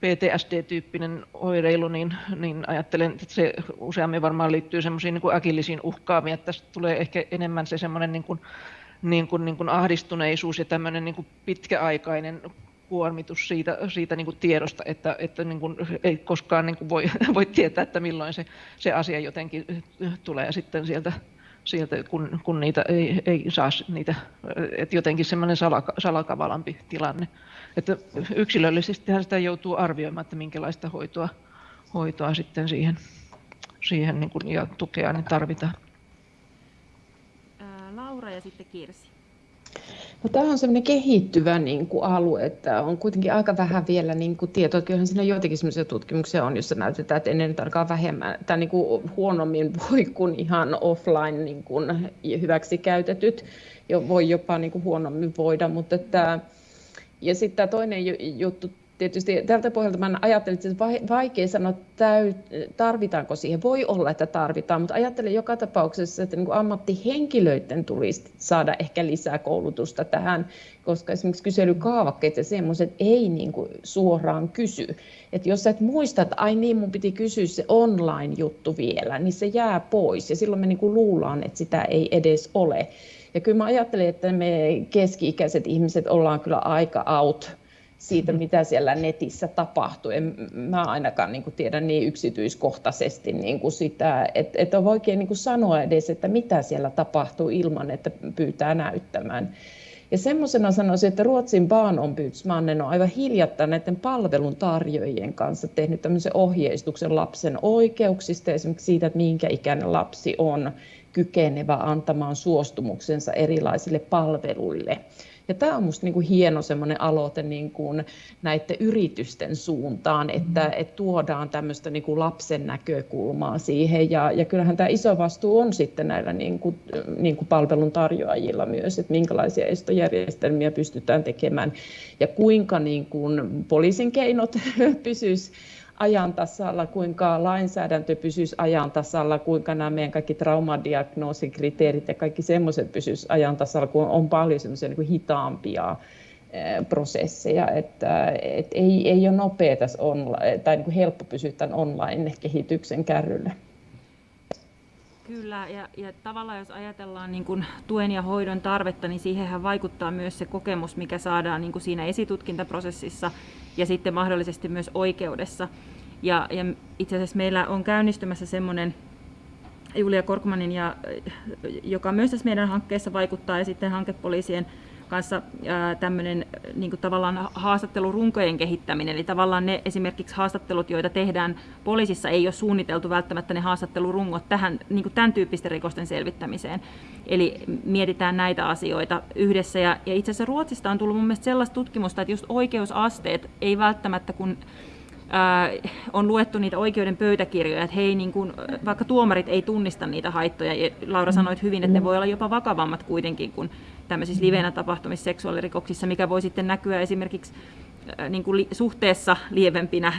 PTSD-tyyppinen oireilu, niin, niin ajattelen, että se useammin varmaan liittyy semmoisiin niin äkillisiin uhkaaviin, että tästä tulee ehkä enemmän se semmoinen niin kuin, niin kuin, niin kuin ahdistuneisuus ja tämmöinen niin kuin pitkäaikainen kuormitus siitä, siitä niin kuin tiedosta, että, että niin kuin ei koskaan niin kuin voi, voi tietää, että milloin se, se asia jotenkin tulee sitten sieltä, sieltä kun, kun niitä ei, ei saa niitä, että jotenkin semmoinen salaka, salakavalampi tilanne. Että yksilöllisesti sitä joutuu arvioimaan, että minkälaista hoitoa, hoitoa sitten siihen, siihen niin kuin, ja tukea niin tarvitaan. Laura ja sitten Kirsi. No, tämä on semmoinen kehittyvä niin kuin alue, että on kuitenkin aika vähän vielä niin kuin tietoa. Kyllähän siinä joitakin sellaisia tutkimuksia on, joissa näytetään, että ennen tarkaa vähemmän tai niin kuin huonommin voi kuin ihan offline niin kuin hyväksi käytetyt. Jo, voi jopa niin kuin huonommin voida, mutta että, ja sitten tämä toinen juttu tietysti tältä pohjalta mä ajattelin, että vaikea sanoa, tarvitaanko siihen. Voi olla, että tarvitaan, mutta ajattelen joka tapauksessa, että niin ammattihenkilöiden tulisi saada ehkä lisää koulutusta tähän, koska esimerkiksi kyselykaavakkeet ja semmoiset ei niin kuin suoraan kysy. Että jos sä et muista, että ai niin, mun piti kysyä se online-juttu vielä, niin se jää pois ja silloin me niin kuin luullaan, että sitä ei edes ole. Ja kyllä mä ajattelen, että me keski-ikäiset ihmiset ollaan kyllä aika out siitä, mitä siellä netissä tapahtuu. En mä ainakaan niin kuin tiedä niin yksityiskohtaisesti niin kuin sitä, että, että on oikein niin kuin sanoa edes, että mitä siellä tapahtuu ilman, että pyytää näyttämään. Ja semmoisena sanoisin, että Ruotsin Barnombudsmannen on aivan hiljattain näiden palveluntarjoajien kanssa tehnyt tämmöisen ohjeistuksen lapsen oikeuksista, esimerkiksi siitä, että minkä ikäinen lapsi on kykenevä antamaan suostumuksensa erilaisille palveluille. Ja tämä on minusta niin hieno semmoinen aloite niin kuin näiden yritysten suuntaan, että, mm. että tuodaan tämmöistä niin kuin lapsen näkökulmaa siihen. Ja, ja kyllähän tämä iso vastuu on sitten näillä niin kuin, niin kuin palvelun tarjoajilla myös, että minkälaisia estojärjestelmiä pystytään tekemään ja kuinka niin kuin poliisin keinot pysyisivät ajan tasalla, kuinka lainsäädäntö pysyisi ajan tasalla, kuinka nämä meidän kaikki traumadiagnoosikriteerit ja kaikki semmoiset pysyisi ajan tasalla, kun on paljon semmoisia niin hitaampia prosesseja, että et ei, ei ole nopea tässä online, tai niin kuin helppo pysyä tämän online-kehityksen kärryllä. Kyllä, ja, ja tavallaan jos ajatellaan niin kuin tuen ja hoidon tarvetta, niin siihenhän vaikuttaa myös se kokemus, mikä saadaan niin kuin siinä esitutkintaprosessissa ja sitten mahdollisesti myös oikeudessa. Ja, ja itse asiassa meillä on käynnistymässä semmoinen Julia Korkmanin, ja, joka myös tässä meidän hankkeessa vaikuttaa, ja sitten hankepoliisien kanssa tämmöinen niin tavallaan haastattelurunkojen kehittäminen. Eli tavallaan ne esimerkiksi haastattelut, joita tehdään poliisissa, ei ole suunniteltu välttämättä ne haastattelurungot tähän, niin tämän tyyppisten rikosten selvittämiseen. Eli mietitään näitä asioita yhdessä. Ja, ja itse asiassa Ruotsista on tullut mun mielestä sellaista tutkimusta, että just oikeusasteet ei välttämättä, kun on luettu niitä oikeuden pöytäkirjoja, että hei, niin kun, vaikka tuomarit ei tunnista niitä haittoja, ja Laura sanoi hyvin, että ne voi olla jopa vakavammat kuitenkin kuin tämmöisissä livenä tapahtumissa seksuaalirikoksissa, mikä voi sitten näkyä esimerkiksi niin kuin li, suhteessa lievempinä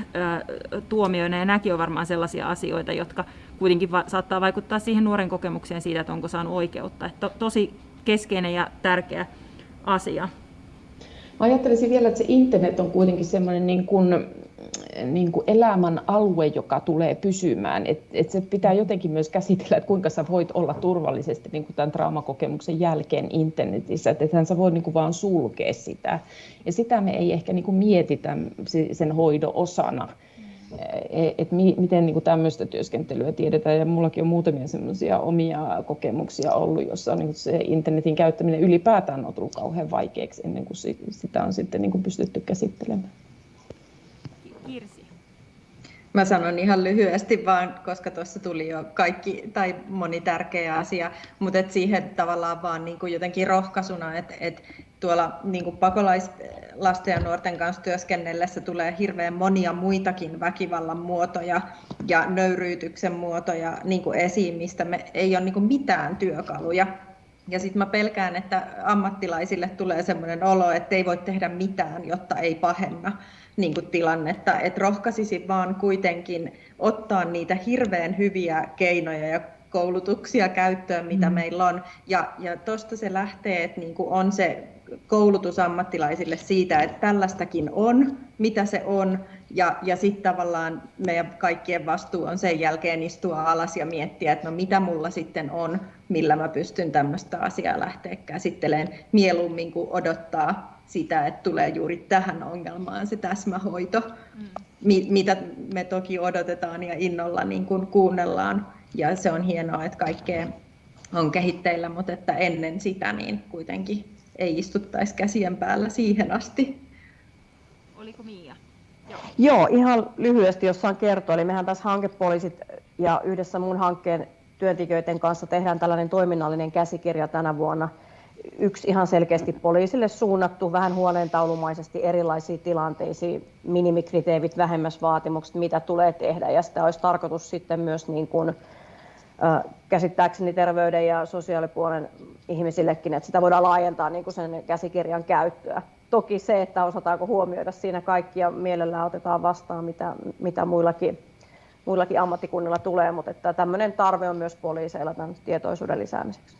tuomioina, ja nämäkin on varmaan sellaisia asioita, jotka kuitenkin va- saattaa vaikuttaa siihen nuoren kokemukseen siitä, että onko saanut oikeutta. Että to, tosi keskeinen ja tärkeä asia. Mä ajattelisin vielä, että se internet on kuitenkin semmoinen niin kuin niin kuin elämän alue, joka tulee pysymään. Et, et se pitää jotenkin myös käsitellä, että kuinka sä voit olla turvallisesti niin kuin tämän traumakokemuksen jälkeen internetissä. Että ethän sä voi niin kuin vaan sulkea sitä. Ja sitä me ei ehkä niin kuin mietitä sen hoidon osana. E, et mi, miten niin kuin tämmöistä työskentelyä tiedetään. Ja mullakin on muutamia semmoisia omia kokemuksia ollut, jossa niin se internetin käyttäminen ylipäätään on tullut kauhean vaikeaksi ennen kuin sitä on sitten niin kuin pystytty käsittelemään. Kirsi. Mä sanon ihan lyhyesti vaan, koska tuossa tuli jo kaikki tai moni tärkeä asia, mutta et siihen tavallaan vaan niin kuin jotenkin rohkaisuna, että et tuolla niin kuin pakolaislasten ja nuorten kanssa työskennellessä tulee hirveän monia muitakin väkivallan muotoja ja nöyryytyksen muotoja niin kuin esiin, mistä me ei ole niin kuin mitään työkaluja. Ja sitten mä pelkään, että ammattilaisille tulee sellainen olo, että ei voi tehdä mitään, jotta ei pahenna niin kuin tilannetta. Että rohkaisisi vaan kuitenkin ottaa niitä hirveän hyviä keinoja ja koulutuksia käyttöön, mitä mm. meillä on. Ja, ja tuosta se lähtee, että niin kuin on se koulutus ammattilaisille siitä, että tällaistakin on, mitä se on, ja, ja sitten tavallaan meidän kaikkien vastuu on sen jälkeen istua alas ja miettiä, että no mitä mulla sitten on, millä mä pystyn tämmöistä asiaa lähteä käsittelemään mieluummin kuin odottaa sitä, että tulee juuri tähän ongelmaan se täsmähoito, mm. mitä me toki odotetaan ja innolla niin kuin kuunnellaan. Ja se on hienoa, että kaikkea on kehitteillä, mutta että ennen sitä niin kuitenkin ei istuttaisi käsien päällä siihen asti. Oliko Mia? Joo. Joo, ihan lyhyesti, jos saan kertoa. Eli mehän tässä hankepoliisit ja yhdessä mun hankkeen työntekijöiden kanssa tehdään tällainen toiminnallinen käsikirja tänä vuonna. Yksi ihan selkeästi poliisille suunnattu, vähän huoneentaulumaisesti erilaisiin tilanteisiin, minimikriteerit, vähemmäsvaatimukset, mitä tulee tehdä. Ja sitä olisi tarkoitus sitten myös niin kuin, käsittääkseni terveyden ja sosiaalipuolen ihmisillekin, että sitä voidaan laajentaa niin kuin sen käsikirjan käyttöä. Toki se, että osataanko huomioida siinä kaikki ja mielellään otetaan vastaan, mitä, mitä muillakin, muillakin ammattikunnilla tulee, mutta että tämmöinen tarve on myös poliiseilla tämän tietoisuuden lisäämiseksi.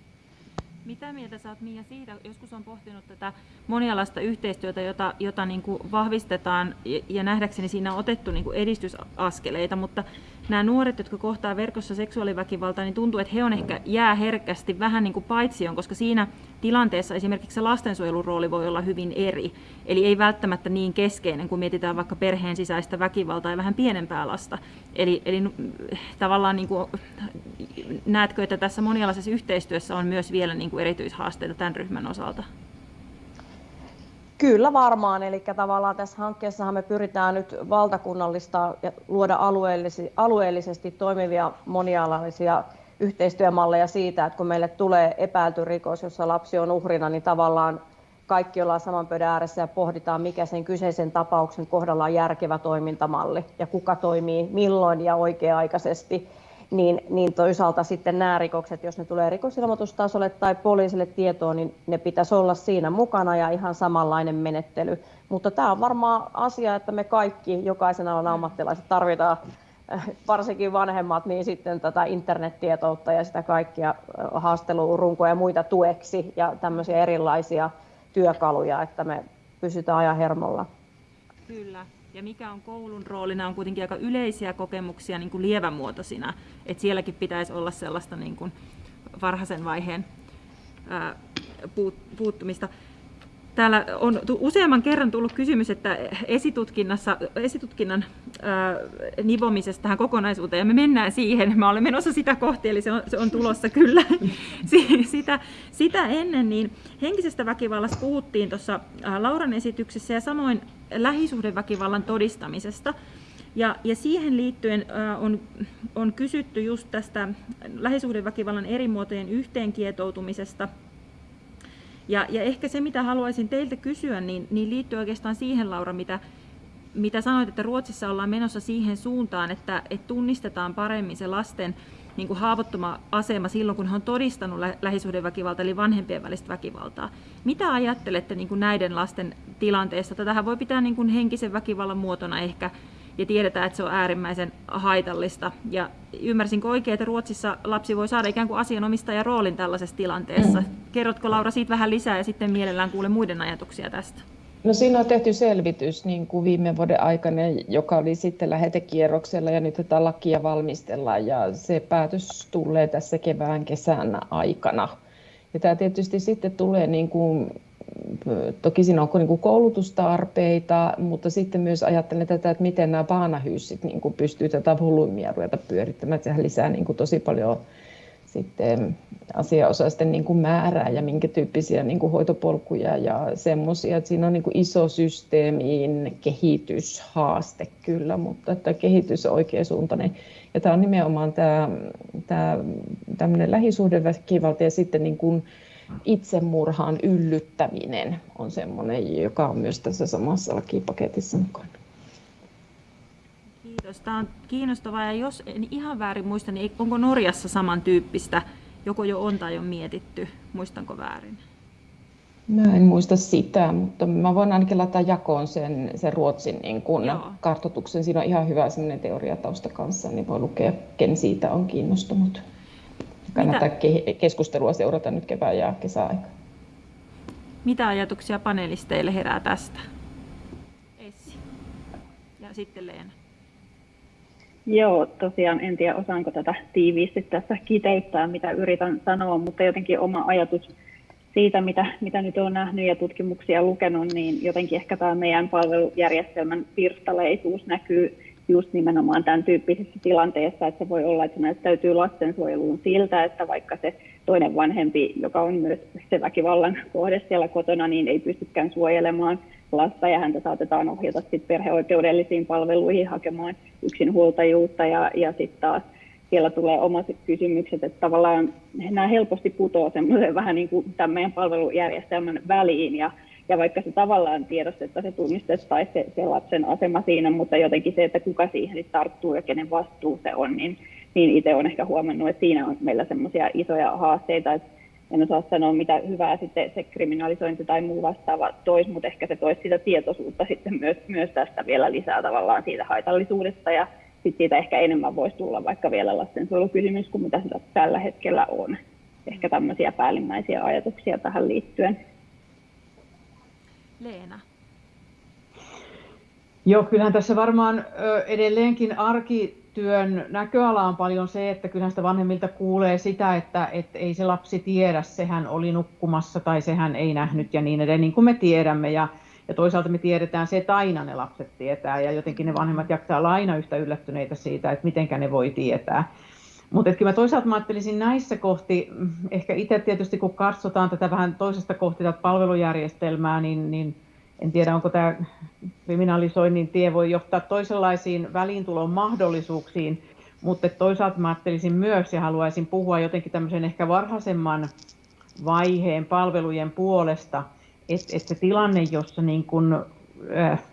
Mitä mieltä saat Mia siitä, joskus on pohtinut tätä monialaista yhteistyötä, jota, jota niin kuin vahvistetaan ja, ja nähdäkseni siinä on otettu niin kuin edistysaskeleita, mutta nämä nuoret, jotka kohtaa verkossa seksuaaliväkivaltaa, niin tuntuu, että he on ehkä jää herkästi vähän niin kuin paitsioon, koska siinä tilanteessa esimerkiksi se lastensuojelun rooli voi olla hyvin eri. Eli ei välttämättä niin keskeinen, kun mietitään vaikka perheen sisäistä väkivaltaa ja vähän pienempää lasta. Eli, eli tavallaan niin kuin, näetkö, että tässä monialaisessa yhteistyössä on myös vielä niin kuin erityishaasteita tämän ryhmän osalta? Kyllä varmaan, eli tavallaan tässä hankkeessahan me pyritään nyt valtakunnallista ja luoda alueellisesti, alueellisesti toimivia monialaisia yhteistyömalleja siitä, että kun meille tulee epäilty rikos, jossa lapsi on uhrina, niin tavallaan kaikki ollaan saman pöydän ääressä ja pohditaan, mikä sen kyseisen tapauksen kohdalla on järkevä toimintamalli ja kuka toimii milloin ja oikea-aikaisesti niin, niin toisaalta sitten nämä rikokset, jos ne tulee rikosilmoitustasolle tai poliisille tietoon, niin ne pitäisi olla siinä mukana ja ihan samanlainen menettely. Mutta tämä on varmaan asia, että me kaikki, jokaisen alan ammattilaiset tarvitaan, äh, varsinkin vanhemmat, niin sitten tätä internettietoutta ja sitä kaikkia äh, haastelurunkoja ja muita tueksi ja tämmöisiä erilaisia työkaluja, että me pysytään ajan hermolla. Kyllä ja mikä on koulun rooli, nämä on kuitenkin aika yleisiä kokemuksia niin kuin lievämuotoisina, että sielläkin pitäisi olla sellaista niin kuin varhaisen vaiheen ää, puuttumista. Täällä on useamman kerran tullut kysymys, että esitutkinnassa, esitutkinnan ää, nivomisesta tähän kokonaisuuteen, ja me mennään siihen, mä olen menossa sitä kohti, eli se on, se on tulossa kyllä. Sitä, sitä ennen, niin henkisestä väkivallasta puhuttiin tuossa Lauran esityksessä, ja samoin lähisuhdeväkivallan todistamisesta. Ja, ja siihen liittyen on, on kysytty just tästä lähisuhdeväkivallan eri muotojen yhteenkietoutumisesta, ja, ja ehkä se, mitä haluaisin teiltä kysyä, niin, niin liittyy oikeastaan siihen, Laura, mitä, mitä sanoit, että Ruotsissa ollaan menossa siihen suuntaan, että, että tunnistetaan paremmin se lasten niin kuin haavoittuma asema silloin, kun hän on todistanut lä- lähisuhdeväkivaltaa, eli vanhempien välistä väkivaltaa. Mitä ajattelette niin kuin näiden lasten tilanteesta? Tätähän voi pitää niin kuin henkisen väkivallan muotona ehkä, ja tiedetään, että se on äärimmäisen haitallista. Ja ymmärsinkö oikein, että Ruotsissa lapsi voi saada ikään kuin asianomistajan roolin tällaisessa tilanteessa? Mm. Kerrotko Laura siitä vähän lisää ja sitten mielellään kuule muiden ajatuksia tästä? No siinä on tehty selvitys niin kuin viime vuoden aikana, joka oli sitten lähetekierroksella ja nyt tätä lakia valmistellaan ja se päätös tulee tässä kevään kesän aikana. Ja tämä tietysti sitten tulee niin kuin toki siinä on niin kuin koulutustarpeita, mutta sitten myös ajattelen tätä, että miten nämä paanahyysit niin kuin pystyy tätä volyymia ruveta pyörittämään. Sehän lisää niin kuin tosi paljon sitten asiaosaisten niin kuin määrää ja minkä tyyppisiä niin kuin hoitopolkuja ja semmoisia. Siinä on niin kuin iso systeemiin kehityshaaste kyllä, mutta että kehitys on oikeasuuntainen. Ja tämä on nimenomaan tämä, tämä tämmöinen lähisuhdeväkivalta ja sitten niin kuin itsemurhaan yllyttäminen on semmoinen, joka on myös tässä samassa lakipaketissa mukana. Kiitos. Tämä on kiinnostavaa ja jos en ihan väärin muista, niin onko Norjassa samantyyppistä, joko jo on tai on mietitty, muistanko väärin? Mä en muista sitä, mutta mä voin ainakin laittaa jakoon sen, sen Ruotsin niin kun kartoituksen. Siinä on ihan hyvä sellainen teoriatausta kanssa, niin voi lukea, ken siitä on kiinnostunut. Kannattaa Mitä? keskustelua seurata nyt kevään ja kesäaika. Mitä ajatuksia panelisteille herää tästä? Essi. Ja sitten Leena. Joo, tosiaan en tiedä osaanko tätä tiiviisti tässä kiteyttää, mitä yritän sanoa, mutta jotenkin oma ajatus siitä, mitä, mitä nyt olen nähnyt ja tutkimuksia lukenut, niin jotenkin ehkä tämä meidän palvelujärjestelmän pirstaleisuus näkyy just nimenomaan tämän tyyppisessä tilanteessa, että se voi olla, että se näyttäytyy lastensuojeluun siltä, että vaikka se toinen vanhempi, joka on myös se väkivallan kohde siellä kotona, niin ei pystykään suojelemaan lasta ja häntä saatetaan ohjata sitten perheoikeudellisiin palveluihin hakemaan yksinhuoltajuutta ja, ja sitten taas siellä tulee omat kysymykset, että tavallaan nämä helposti putoaa semmoisen vähän niin kuin tämän meidän palvelujärjestelmän väliin ja ja vaikka se tavallaan tiedostettaisiin se tunnistettaisiin se, se lapsen asema siinä, mutta jotenkin se, että kuka siihen tarttuu ja kenen vastuu se on, niin, niin itse olen ehkä huomannut, että siinä on meillä semmoisia isoja haasteita, että en osaa sanoa, mitä hyvää sitten se kriminalisointi tai muu vastaava toisi, mutta ehkä se toisi sitä tietoisuutta sitten myös, myös tästä vielä lisää tavallaan siitä haitallisuudesta ja sitten siitä ehkä enemmän voisi tulla vaikka vielä lastensuojelukysymys kuin mitä sitä tällä hetkellä on. Ehkä tämmöisiä päällimmäisiä ajatuksia tähän liittyen. Leena? Joo, kyllähän tässä varmaan edelleenkin arkityön näköala on paljon se, että kyllähän sitä vanhemmilta kuulee sitä, että, että ei se lapsi tiedä, sehän oli nukkumassa tai sehän ei nähnyt ja niin edelleen, niin kuin me tiedämme. Ja, ja toisaalta me tiedetään se, että aina ne lapset tietää ja jotenkin ne vanhemmat jaksaa olla aina yhtä yllättyneitä siitä, että mitenkä ne voi tietää. Mutta kyllä mä toisaalta mä ajattelisin näissä kohti, ehkä itse tietysti kun katsotaan tätä vähän toisesta kohti tätä palvelujärjestelmää, niin, niin en tiedä onko tämä kriminalisoinnin tie voi johtaa toisenlaisiin väliintulon mahdollisuuksiin, mutta toisaalta mä ajattelisin myös ja haluaisin puhua jotenkin tämmöisen ehkä varhaisemman vaiheen palvelujen puolesta, että, että se tilanne, jossa niin kun, äh,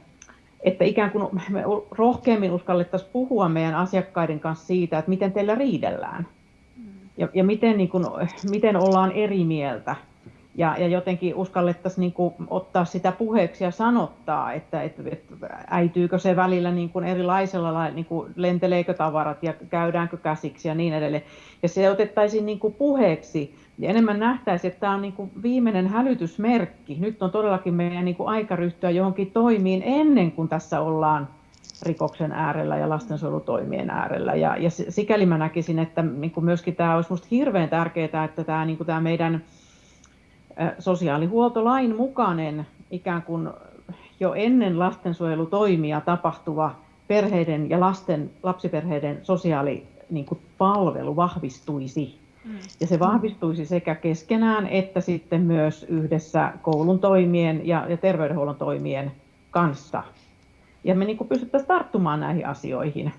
että ikään kuin me rohkeammin uskallettaisiin puhua meidän asiakkaiden kanssa siitä, että miten teillä riidellään ja, ja miten, niin kuin, miten ollaan eri mieltä. Ja, ja jotenkin uskallettaisiin niin kuin, ottaa sitä puheeksi ja sanottaa, että, että, että äityykö se välillä niin kuin erilaisella, niin kuin lenteleekö tavarat ja käydäänkö käsiksi ja niin edelleen. Ja se otettaisiin niin kuin puheeksi ja enemmän nähtäisiin, että tämä on niin kuin viimeinen hälytysmerkki. Nyt on todellakin meidän niin kuin aika ryhtyä johonkin toimiin ennen kuin tässä ollaan rikoksen äärellä ja lastensuojelutoimien äärellä. Ja, ja sikäli mä näkisin, että niin kuin myöskin tämä olisi minusta hirveän tärkeää, että tämä, niin kuin tämä meidän sosiaalihuoltolain mukainen ikään kuin jo ennen lastensuojelutoimia tapahtuva perheiden ja lasten, lapsiperheiden sosiaalipalvelu niin vahvistuisi Mm. Ja se vahvistuisi sekä keskenään että sitten myös yhdessä koulun toimien ja, ja terveydenhuollon toimien kanssa. Ja me niin pystyttäisiin tarttumaan näihin asioihin.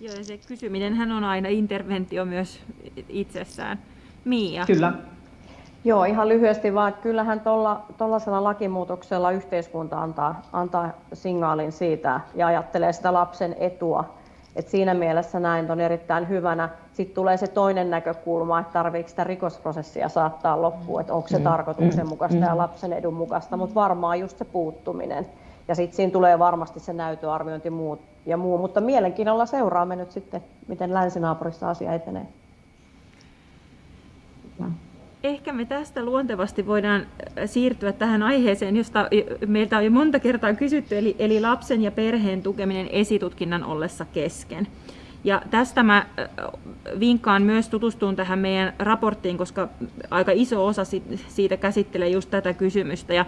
Joo, ja se kysyminen hän on aina interventio myös itsessään. Mia? Kyllä. Joo, ihan lyhyesti vaan, että kyllähän tuollaisella lakimuutoksella yhteiskunta antaa, antaa signaalin siitä ja ajattelee sitä lapsen etua et siinä mielessä näin on erittäin hyvänä. Sitten tulee se toinen näkökulma, että tarvitseeko sitä rikosprosessia saattaa loppuun, että onko se mm. tarkoituksenmukaista mm. ja lapsen edun mukaista, mutta varmaan just se puuttuminen. Ja sitten siinä tulee varmasti se näytöarviointi muut ja muu, mutta mielenkiinnolla seuraamme nyt sitten, miten länsinaapurissa asia etenee ehkä me tästä luontevasti voidaan äh, siirtyä tähän aiheeseen, josta meiltä on jo monta kertaa kysytty, eli, eli lapsen ja perheen tukeminen esitutkinnan ollessa kesken. Ja tästä mä vinkkaan myös tutustuun tähän meidän raporttiin, koska aika iso osa siitä käsittelee just tätä kysymystä. Ja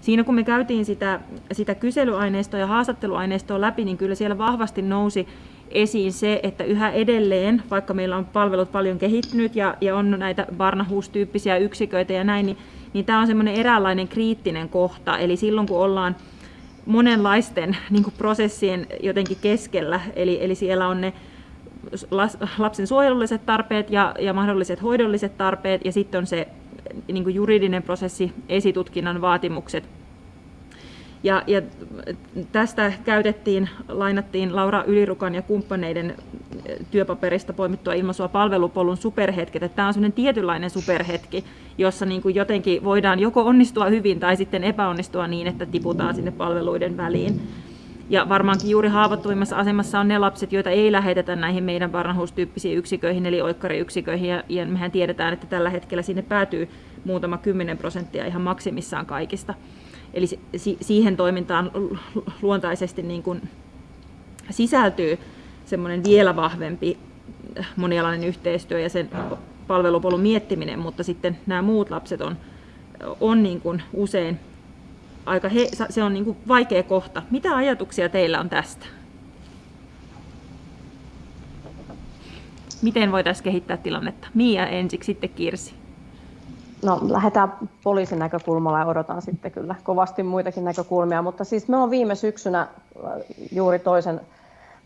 siinä kun me käytiin sitä, sitä kyselyaineistoa ja haastatteluaineistoa läpi, niin kyllä siellä vahvasti nousi esiin se, että yhä edelleen, vaikka meillä on palvelut paljon kehittynyt ja, ja on näitä Barnahus-tyyppisiä yksiköitä ja näin, niin, niin tämä on semmoinen eräänlainen kriittinen kohta. Eli silloin kun ollaan monenlaisten niin kuin prosessien jotenkin keskellä, eli, eli siellä on ne lapsen suojelulliset tarpeet ja, ja mahdolliset hoidolliset tarpeet, ja sitten on se niin kuin juridinen prosessi, esitutkinnan vaatimukset. Ja, ja tästä käytettiin, lainattiin Laura Ylirukan ja kumppaneiden työpaperista poimittua ilmaisua palvelupolun superhetket. Että tämä on sellainen tietynlainen superhetki, jossa niin kuin jotenkin voidaan joko onnistua hyvin tai sitten epäonnistua niin, että tiputaan sinne palveluiden väliin. Ja varmaankin juuri haavoittuvimmassa asemassa on ne lapset, joita ei lähetetä näihin meidän varhaustyyppisiin yksiköihin, eli oikkariyksiköihin. Ja, mehän tiedetään, että tällä hetkellä sinne päätyy muutama kymmenen prosenttia ihan maksimissaan kaikista. Eli si- siihen toimintaan luontaisesti niin kuin sisältyy semmoinen vielä vahvempi monialainen yhteistyö ja sen palvelupolun miettiminen, mutta sitten nämä muut lapset on, on niin kuin usein aika he, se on niin kuin vaikea kohta. Mitä ajatuksia teillä on tästä? Miten voitaisiin kehittää tilannetta? Mia ensiksi, sitten Kirsi. No lähdetään poliisin näkökulmalla ja odotan sitten kyllä kovasti muitakin näkökulmia, mutta siis me on viime syksynä äh, juuri toisen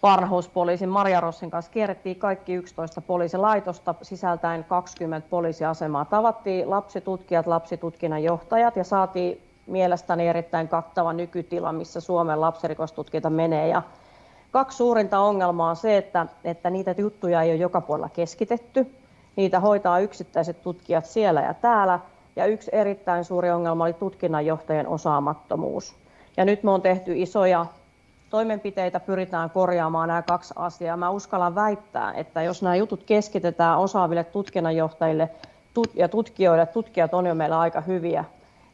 Varnahuuspoliisin Maria Rossin kanssa kierrettiin kaikki 11 poliisilaitosta sisältäen 20 poliisiasemaa. Tavattiin lapsitutkijat, lapsitutkinnan johtajat ja saatiin mielestäni erittäin kattava nykytila, missä Suomen lapsirikostutkinta menee. Ja kaksi suurinta ongelmaa on se, että, että niitä juttuja ei ole joka puolella keskitetty. Niitä hoitaa yksittäiset tutkijat siellä ja täällä. Ja yksi erittäin suuri ongelma oli tutkinnanjohtajien osaamattomuus. Ja nyt me on tehty isoja toimenpiteitä, pyritään korjaamaan nämä kaksi asiaa. Mä uskallan väittää, että jos nämä jutut keskitetään osaaville tutkinnanjohtajille ja tutkijoille, tutkijat on jo meillä aika hyviä,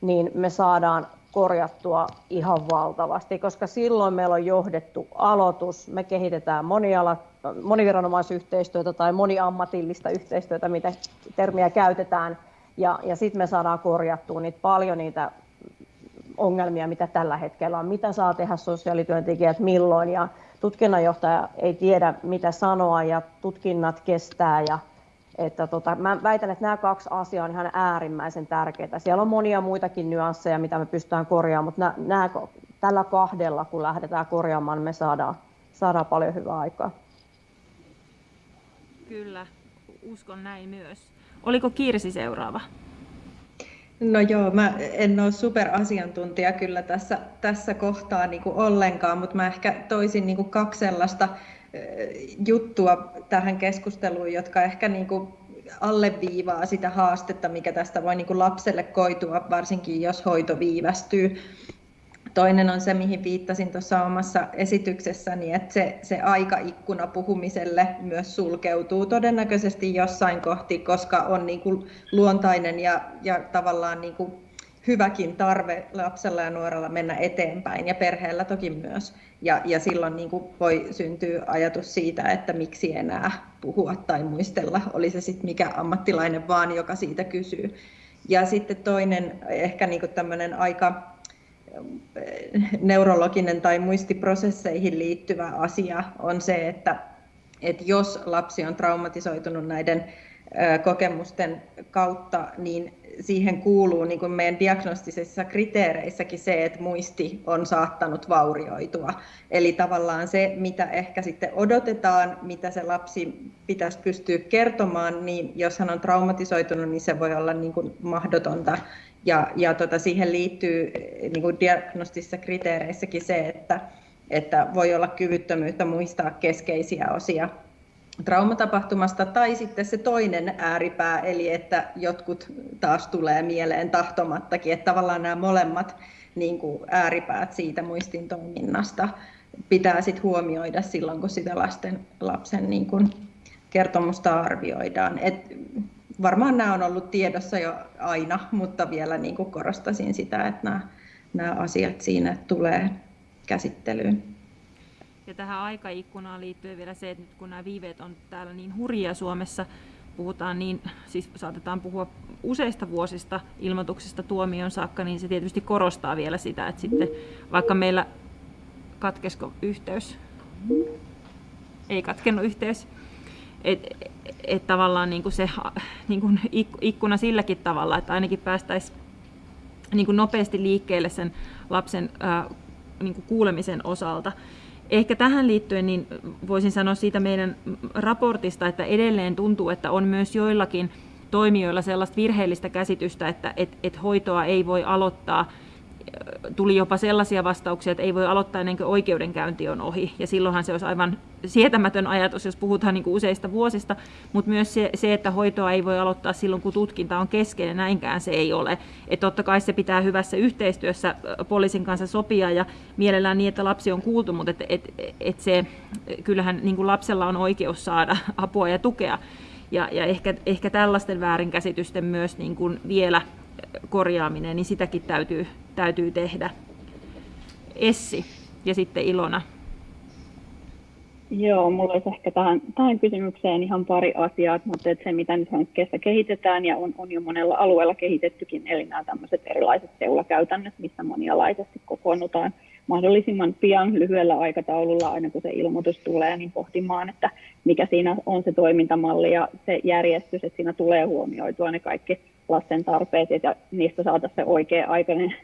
niin me saadaan korjattua ihan valtavasti, koska silloin meillä on johdettu aloitus, me kehitetään moniala, moniviranomaisyhteistyötä tai moniammatillista yhteistyötä, mitä termiä käytetään, ja, ja sitten me saadaan korjattua niitä paljon niitä ongelmia, mitä tällä hetkellä on, mitä saa tehdä sosiaalityöntekijät milloin, ja tutkinnanjohtaja ei tiedä, mitä sanoa, ja tutkinnat kestää, ja että tota, mä väitän, että nämä kaksi asiaa on ihan äärimmäisen tärkeitä. Siellä on monia muitakin nyansseja, mitä me pystytään korjaamaan, mutta nämä, nämä, tällä kahdella, kun lähdetään korjaamaan, me saadaan, saadaan paljon hyvää aikaa. Kyllä, uskon näin myös. Oliko Kirsi seuraava? No joo, mä en ole superasiantuntija kyllä tässä, tässä kohtaa niin kuin ollenkaan, mutta mä ehkä toisin niin kuin kaksi sellaista juttua tähän keskusteluun, jotka ehkä niin kuin alleviivaa sitä haastetta, mikä tästä voi niin kuin lapselle koitua, varsinkin jos hoito viivästyy. Toinen on se, mihin viittasin tuossa omassa esityksessäni, että se, se aikaikkuna puhumiselle myös sulkeutuu todennäköisesti jossain kohti, koska on niin kuin luontainen ja, ja tavallaan niin kuin hyväkin tarve lapsella ja nuorella mennä eteenpäin ja perheellä toki myös. Ja, ja silloin niin kuin voi syntyä ajatus siitä, että miksi enää puhua tai muistella, oli se sitten mikä ammattilainen vaan, joka siitä kysyy. Ja sitten toinen ehkä niin kuin tämmöinen aika neurologinen tai muistiprosesseihin liittyvä asia on se, että, että jos lapsi on traumatisoitunut näiden kokemusten kautta, niin siihen kuuluu niin kuin meidän diagnostisissa kriteereissäkin se, että muisti on saattanut vaurioitua. Eli tavallaan se, mitä ehkä sitten odotetaan, mitä se lapsi pitäisi pystyä kertomaan, niin jos hän on traumatisoitunut, niin se voi olla niin kuin mahdotonta. Ja, ja tota, siihen liittyy niin kuin diagnostisissa kriteereissäkin se, että, että voi olla kyvyttömyyttä muistaa keskeisiä osia traumatapahtumasta tai sitten se toinen ääripää, eli että jotkut taas tulee mieleen tahtomattakin, että tavallaan nämä molemmat niin kuin ääripäät siitä muistin toiminnasta pitää sitten huomioida silloin, kun sitä lasten, lapsen niin kuin kertomusta arvioidaan. Et varmaan nämä on ollut tiedossa jo aina, mutta vielä niin kuin korostasin sitä, että nämä, nämä asiat siinä tulee käsittelyyn. Ja tähän aikaikkunaan liittyen vielä se, että nyt kun nämä viiveet on täällä niin hurjia Suomessa, puhutaan niin, siis saatetaan puhua useista vuosista ilmoituksesta tuomion saakka, niin se tietysti korostaa vielä sitä, että sitten vaikka meillä katkesko yhteys, ei katkennut yhteys, että et tavallaan niin kuin se niin kuin ikkuna silläkin tavalla, että ainakin päästäisiin niin kuin nopeasti liikkeelle sen lapsen ää, niin kuin kuulemisen osalta. Ehkä tähän liittyen niin voisin sanoa siitä meidän raportista, että edelleen tuntuu, että on myös joillakin toimijoilla sellaista virheellistä käsitystä, että et, et hoitoa ei voi aloittaa tuli jopa sellaisia vastauksia, että ei voi aloittaa ennen kuin oikeudenkäynti on ohi. Ja silloinhan se olisi aivan sietämätön ajatus, jos puhutaan niin kuin useista vuosista, mutta myös se, se, että hoitoa ei voi aloittaa silloin, kun tutkinta on kesken, ja näinkään se ei ole. Että totta kai se pitää hyvässä yhteistyössä poliisin kanssa sopia, ja mielellään niin, että lapsi on kuultu, mutta et, et, et se, kyllähän niin kuin lapsella on oikeus saada apua ja tukea. Ja, ja ehkä, ehkä tällaisten väärinkäsitysten myös niin kuin vielä korjaaminen, niin sitäkin täytyy, täytyy tehdä. Essi ja sitten Ilona. Joo, mulla olisi ehkä tähän, tähän kysymykseen ihan pari asiaa, mutta että se mitä nyt hankkeessa kehitetään ja on, on jo monella alueella kehitettykin, eli nämä tämmöiset erilaiset seulakäytännöt, missä monialaisesti kokoonnutaan mahdollisimman pian lyhyellä aikataululla, aina kun se ilmoitus tulee, niin pohtimaan, että mikä siinä on se toimintamalli ja se järjestys, että siinä tulee huomioitua ne kaikki lasten tarpeet ja niistä saataisiin se oikea-aikainen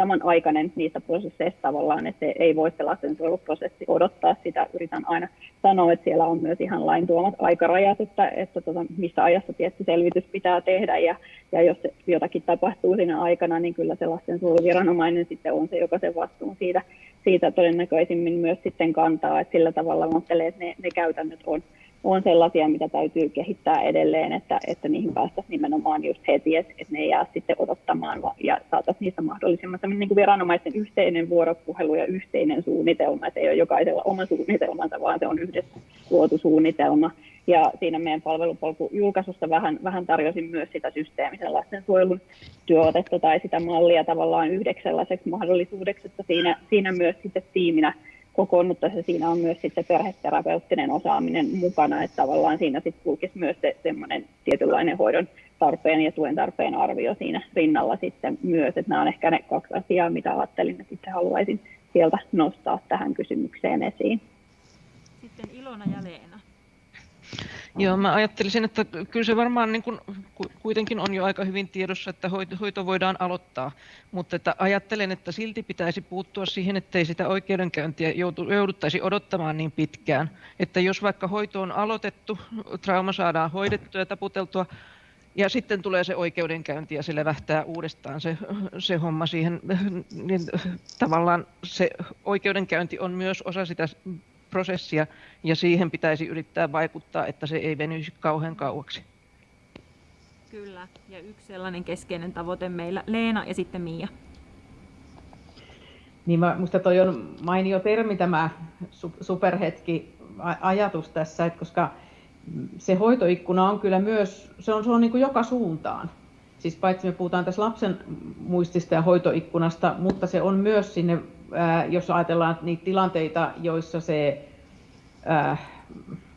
samanaikainen niistä prosesseista tavallaan, että ei voi se lastensuojeluprosessi odottaa sitä. Yritän aina sanoa, että siellä on myös ihan lain tuomat aikarajat, että, että tota, missä ajassa tietty selvitys pitää tehdä ja, ja jos jotakin tapahtuu siinä aikana, niin kyllä se lastensuojeluviranomainen sitten on se, joka sen vastuun siitä, siitä todennäköisimmin myös sitten kantaa, että sillä tavalla ajattelen, että ne, ne käytännöt on, on sellaisia, mitä täytyy kehittää edelleen, että, että niihin päästäisiin nimenomaan just heti, että, että ne ei jää sitten odottamaan ja saataisiin niistä mahdollisimman niin kuin viranomaisten yhteinen vuoropuhelu ja yhteinen suunnitelma, että ei ole jokaisella oma suunnitelmansa, vaan se on yhdessä luotu suunnitelma. Ja siinä meidän palvelupolkujulkaisusta vähän, vähän tarjosin myös sitä systeemisen lastensuojelun työotetta tai sitä mallia tavallaan yhdeksi sellaiseksi mahdollisuudeksi, että siinä, siinä myös sitten tiiminä kokoonnuttaessa siinä on myös sitten perheterapeuttinen osaaminen mukana, että tavallaan siinä sitten kulkisi myös se semmoinen tietynlainen hoidon tarpeen ja tuen tarpeen arvio siinä rinnalla sitten myös, että nämä on ehkä ne kaksi asiaa, mitä ajattelin, että itse haluaisin sieltä nostaa tähän kysymykseen esiin. Sitten Ilona ja Leena. Joo, mä ajattelisin, että kyllä se varmaan niin kuin, kuitenkin on jo aika hyvin tiedossa, että hoito voidaan aloittaa, mutta että ajattelen, että silti pitäisi puuttua siihen, ettei sitä oikeudenkäyntiä jouduttaisi odottamaan niin pitkään. Että jos vaikka hoito on aloitettu, trauma saadaan hoidettua ja taputeltua, ja sitten tulee se oikeudenkäynti ja se levähtää uudestaan se, se homma siihen, niin tavallaan se oikeudenkäynti on myös osa sitä prosessia ja siihen pitäisi yrittää vaikuttaa, että se ei venyisi kauhean kauaksi. Kyllä, ja yksi sellainen keskeinen tavoite meillä, Leena ja sitten Mia. Niin minusta toi on mainio termi tämä superhetki ajatus tässä, että koska se hoitoikkuna on kyllä myös, se on, se on niin kuin joka suuntaan. Siis paitsi me puhutaan tässä lapsen muistista ja hoitoikkunasta, mutta se on myös sinne jos ajatellaan niitä tilanteita, joissa se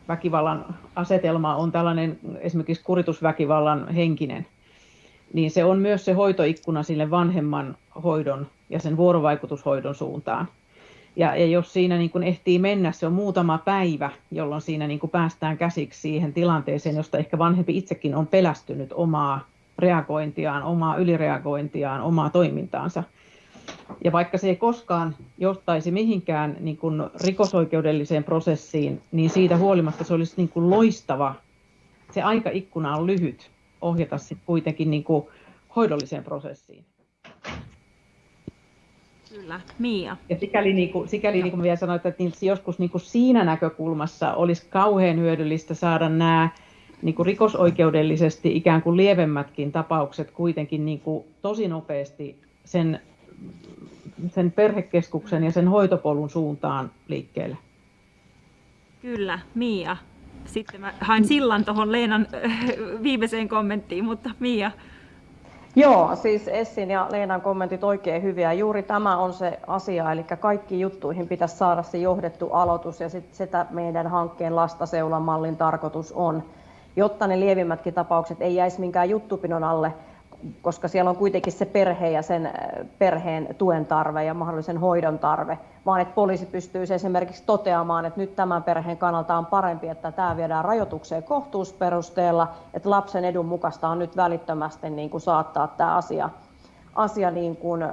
väkivallan asetelma on tällainen esimerkiksi kuritusväkivallan henkinen, niin se on myös se hoitoikkuna sille vanhemman hoidon ja sen vuorovaikutushoidon suuntaan. Ja, ja jos siinä niin kun ehtii mennä, se on muutama päivä, jolloin siinä niin päästään käsiksi siihen tilanteeseen, josta ehkä vanhempi itsekin on pelästynyt omaa reagointiaan, omaa ylireagointiaan, omaa toimintaansa. Ja vaikka se ei koskaan johtaisi mihinkään niin kuin rikosoikeudelliseen prosessiin, niin siitä huolimatta se olisi niin kuin loistava. Se aikaikkuna on lyhyt ohjata sitten kuitenkin niin kuin hoidolliseen prosessiin. Kyllä, Mia. Ja sikäli, niin kuin, sikäli niin kuin vielä sanoin, että niin joskus niin kuin siinä näkökulmassa olisi kauhean hyödyllistä saada nämä niin kuin rikosoikeudellisesti ikään kuin lievemmätkin tapaukset kuitenkin niin kuin tosi nopeasti sen sen perhekeskuksen ja sen hoitopolun suuntaan liikkeelle. Kyllä, Mia. Sitten mä hain sillan tuohon Leenan äh, viimeiseen kommenttiin, mutta Mia. Joo, siis Essin ja Leenan kommentit oikein hyviä. Juuri tämä on se asia, eli kaikki juttuihin pitäisi saada se johdettu aloitus ja sit sitä meidän hankkeen lastaseulan mallin tarkoitus on, jotta ne lievimmätkin tapaukset ei jäisi minkään juttupinon alle, koska siellä on kuitenkin se perhe ja sen äh, perheen tuen tarve ja mahdollisen hoidon tarve, vaan että poliisi pystyy esimerkiksi toteamaan, että nyt tämän perheen kannalta on parempi, että tämä viedään rajoitukseen kohtuusperusteella, että lapsen edun mukaista on nyt välittömästi niin kuin saattaa tämä asia, asia niin kuin äh,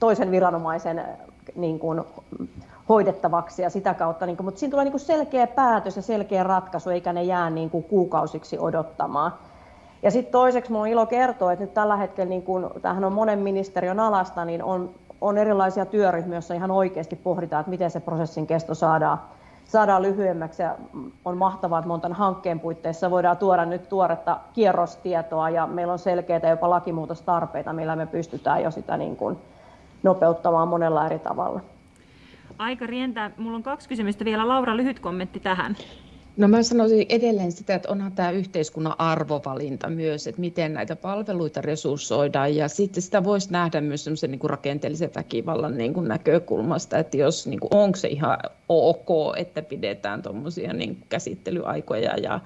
toisen viranomaisen äh, niin kuin hoidettavaksi ja sitä kautta, niin kuin, mutta siinä tulee niin kuin selkeä päätös ja selkeä ratkaisu, eikä ne jää niin kuin kuukausiksi odottamaan. Ja sitten toiseksi minulla on ilo kertoa, että nyt tällä hetkellä, niin kun tämähän on monen ministeriön alasta, niin on, on erilaisia työryhmiä, joissa ihan oikeasti pohditaan, että miten se prosessin kesto saadaan, saadaan lyhyemmäksi. Ja on mahtavaa, että montan hankkeen puitteissa voidaan tuoda nyt tuoretta kierrostietoa ja meillä on selkeitä jopa lakimuutostarpeita, millä me pystytään jo sitä niin kuin nopeuttamaan monella eri tavalla. Aika rientää. Mulla on kaksi kysymystä vielä. Laura, lyhyt kommentti tähän. No mä sanoisin edelleen sitä, että onhan tämä yhteiskunnan arvovalinta myös, että miten näitä palveluita resurssoidaan ja sitten sitä voisi nähdä myös semmoisen niin rakenteellisen väkivallan niin kuin näkökulmasta, että jos niin kuin, onko se ihan ok, että pidetään tuommoisia niin käsittelyaikoja ja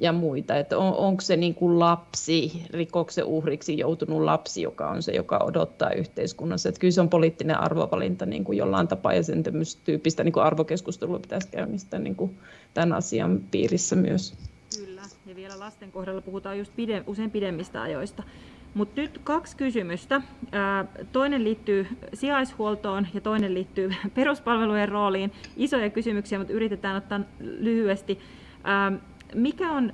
ja muita. Että on, onko se niin kuin lapsi, rikoksen uhriksi joutunut lapsi, joka on se, joka odottaa yhteiskunnassa. Että kyllä se on poliittinen arvovalinta niin kuin jollain tapaa ja sen tyyppistä niin kuin arvokeskustelua pitäisi käynnistää niin kuin tämän asian piirissä myös. Kyllä, ja vielä lasten kohdalla puhutaan just pide, usein pidemmistä ajoista. Mutta nyt kaksi kysymystä. Toinen liittyy sijaishuoltoon ja toinen liittyy peruspalvelujen rooliin. Isoja kysymyksiä, mutta yritetään ottaa lyhyesti mikä on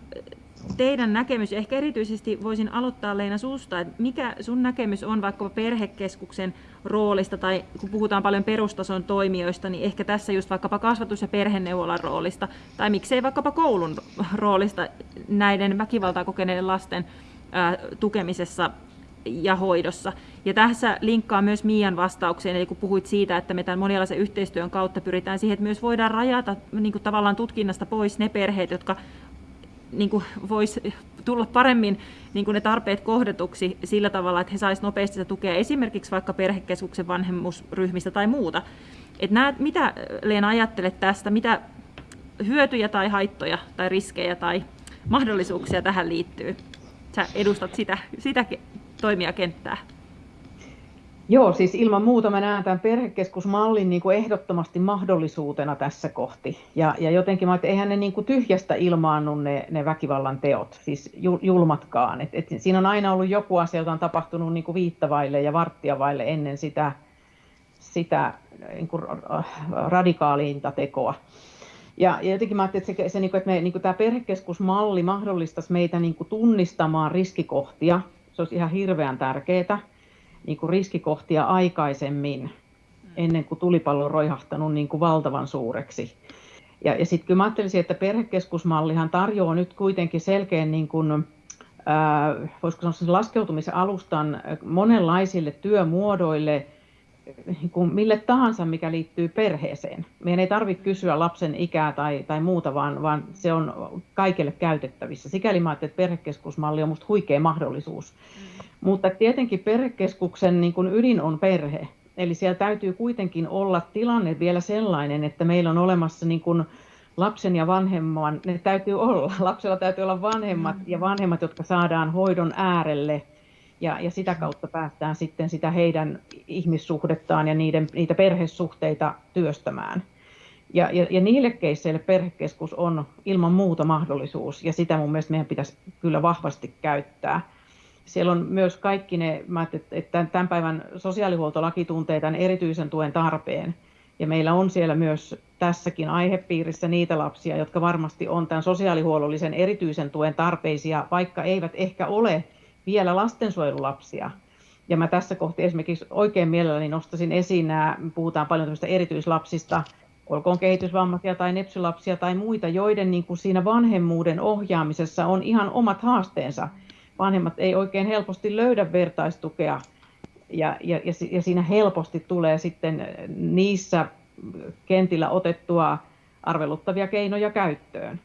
teidän näkemys, ehkä erityisesti voisin aloittaa Leina susta, että mikä sun näkemys on vaikkapa perhekeskuksen roolista, tai kun puhutaan paljon perustason toimijoista, niin ehkä tässä just vaikkapa kasvatus- ja perheneuvolan roolista, tai miksei vaikkapa koulun roolista näiden väkivaltaa kokeneiden lasten tukemisessa ja hoidossa. Ja tässä linkkaa myös Mian vastaukseen, eli kun puhuit siitä, että me tämän monialaisen yhteistyön kautta pyritään siihen, että myös voidaan rajata niin kuin tavallaan tutkinnasta pois ne perheet, jotka niin kuin voisi tulla paremmin niin kuin ne tarpeet kohdetuksi sillä tavalla, että he saisivat nopeasti sitä tukea esimerkiksi vaikka perhekeskuksen vanhemmuusryhmistä tai muuta. Et näet, mitä Leena ajattelet tästä, mitä hyötyjä tai haittoja tai riskejä tai mahdollisuuksia tähän liittyy? Sä edustat sitä, sitä toimijakenttää. Joo, siis ilman muuta mä näen tämän perhekeskusmallin niin kuin ehdottomasti mahdollisuutena tässä kohti. Ja, ja jotenkin mä että eihän ne niin kuin tyhjästä ilmaannu ne, ne väkivallan teot, siis julmatkaan. Et, et siinä on aina ollut joku asia, joka on tapahtunut niin kuin viittavaille ja varttiavaille ennen sitä, sitä niin kuin radikaaliinta tekoa. Ja, ja jotenkin mä ajattelin, että, se, se, niin kuin, että, me, niin kuin tämä perhekeskusmalli mahdollistaisi meitä niin kuin tunnistamaan riskikohtia. Se olisi ihan hirveän tärkeää niin kuin riskikohtia aikaisemmin, mm. ennen kuin tulipallo on roihahtanut niin kuin valtavan suureksi. Ja, ja sitten kyllä mä ajattelisin, että perhekeskusmallihan tarjoaa nyt kuitenkin selkeän niin kuin, äh, voisiko sanoa laskeutumisen alustan monenlaisille työmuodoille, niin kuin mille tahansa, mikä liittyy perheeseen. Meidän ei tarvitse kysyä lapsen ikää tai, tai muuta, vaan, vaan se on kaikille käytettävissä. Sikäli mä että perhekeskusmalli on minusta huikea mahdollisuus. Mm. Mutta tietenkin perhekeskuksen niin kuin ydin on perhe. Eli siellä täytyy kuitenkin olla tilanne vielä sellainen, että meillä on olemassa niin kuin lapsen ja vanhemman, ne täytyy olla. Lapsella täytyy olla vanhemmat ja vanhemmat, jotka saadaan hoidon äärelle – ja, ja sitä kautta päästään sitten sitä heidän ihmissuhdettaan ja niiden, niitä perhesuhteita työstämään. Ja, ja, ja niille keisseille perhekeskus on ilman muuta mahdollisuus, ja sitä mun mielestä meidän pitäisi kyllä vahvasti käyttää. Siellä on myös kaikki ne, mä että tämän päivän sosiaalihuoltolaki tuntee tämän erityisen tuen tarpeen, ja meillä on siellä myös tässäkin aihepiirissä niitä lapsia, jotka varmasti on tämän sosiaalihuollollisen erityisen tuen tarpeisia, vaikka eivät ehkä ole vielä lastensuojelulapsia. Ja mä tässä kohti esimerkiksi oikein mielelläni nostasin esiin nämä, puhutaan paljon tämmöistä erityislapsista, olkoon kehitysvammaisia tai nepsylapsia tai muita, joiden niin kuin siinä vanhemmuuden ohjaamisessa on ihan omat haasteensa. Vanhemmat ei oikein helposti löydä vertaistukea ja, ja, ja siinä helposti tulee sitten niissä kentillä otettua arveluttavia keinoja käyttöön.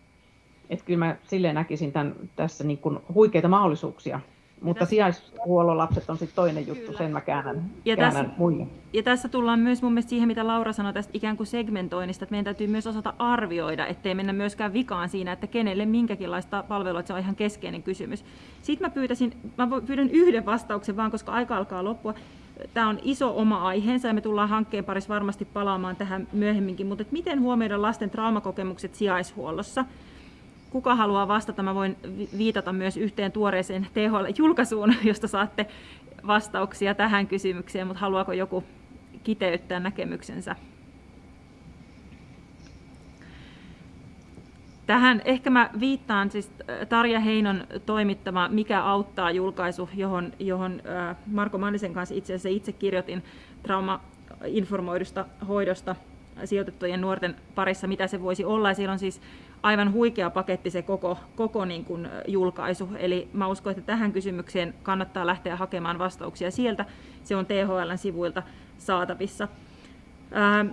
Että kyllä mä silleen näkisin tämän, tässä niin kuin huikeita mahdollisuuksia mutta sijaishuollon lapset on sitten toinen juttu, Kyllä. sen mä käännän, ja käännän tässä, muille. Ja tässä tullaan myös mun mielestä siihen, mitä Laura sanoi tästä ikään kuin segmentoinnista, että meidän täytyy myös osata arvioida, ettei mennä myöskään vikaan siinä, että kenelle minkäkinlaista palvelua, että se on ihan keskeinen kysymys. Sitten mä, pyytäisin, mä pyydän yhden vastauksen vaan, koska aika alkaa loppua. Tämä on iso oma aiheensa ja me tullaan hankkeen parissa varmasti palaamaan tähän myöhemminkin, mutta miten huomioida lasten traumakokemukset sijaishuollossa? Kuka haluaa vastata, mä voin viitata myös yhteen tuoreeseen THL-julkaisuun, josta saatte vastauksia tähän kysymykseen, mutta haluaako joku kiteyttää näkemyksensä? Tähän ehkä mä viittaan siis äh, Tarja Heinon toimittama Mikä auttaa julkaisu, johon, johon äh, Marko Mannisen kanssa itse asiassa itse kirjoitin trauma-informoidusta hoidosta sijoitettujen nuorten parissa, mitä se voisi olla. Ja siellä on siis aivan huikea paketti se koko, koko niin kuin julkaisu. Eli mä uskon, että tähän kysymykseen kannattaa lähteä hakemaan vastauksia sieltä. Se on THLn sivuilta saatavissa. Ää,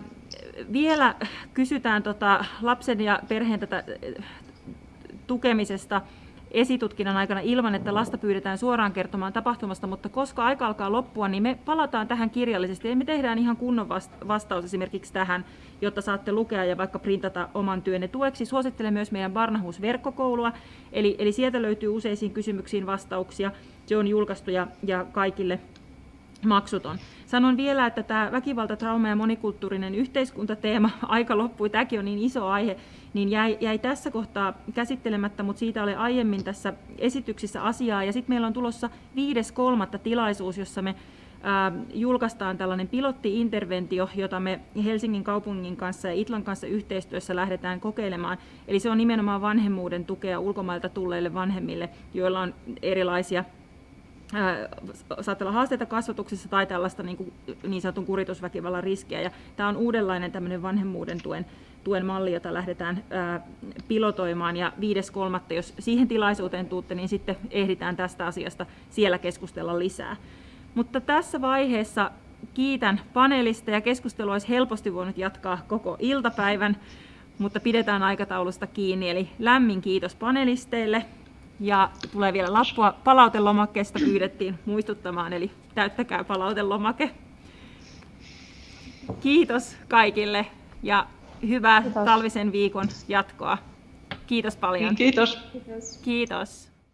vielä kysytään tota lapsen ja perheen tätä tukemisesta esitutkinnan aikana ilman, että lasta pyydetään suoraan kertomaan tapahtumasta, mutta koska aika alkaa loppua, niin me palataan tähän kirjallisesti ja me tehdään ihan kunnon vastaus esimerkiksi tähän, jotta saatte lukea ja vaikka printata oman työnne tueksi. Suosittelen myös meidän Barnahus-verkkokoulua, eli, eli sieltä löytyy useisiin kysymyksiin vastauksia. Se on julkaistu ja, ja kaikille maksuton. Sanon vielä, että tämä väkivalta, trauma ja monikulttuurinen yhteiskuntateema, aika loppui, tämäkin on niin iso aihe, niin jäi, jäi tässä kohtaa käsittelemättä, mutta siitä oli aiemmin tässä esityksissä asiaa. Ja sitten meillä on tulossa 5.3. tilaisuus, jossa me julkaistaan tällainen pilottiinterventio, jota me Helsingin kaupungin kanssa ja Itlan kanssa yhteistyössä lähdetään kokeilemaan. Eli se on nimenomaan vanhemmuuden tukea ulkomailta tulleille vanhemmille, joilla on erilaisia saattaa olla haasteita kasvatuksessa tai tällaista niin, kuin, niin sanotun kuritusväkivallan riskiä. Ja tämä on uudenlainen tämmöinen vanhemmuuden tuen, tuen malli, jota lähdetään ää, pilotoimaan. Ja 5.3. jos siihen tilaisuuteen tuutte, niin sitten ehditään tästä asiasta siellä keskustella lisää. Mutta tässä vaiheessa kiitän paneelista ja keskustelu olisi helposti voinut jatkaa koko iltapäivän, mutta pidetään aikataulusta kiinni. Eli lämmin kiitos panelisteille ja tulee vielä lappua palautelomakkeesta pyydettiin muistuttamaan, eli täyttäkää palautelomake. Kiitos kaikille ja hyvää Kiitos. talvisen viikon jatkoa. Kiitos paljon. Kiitos. Kiitos. Kiitos.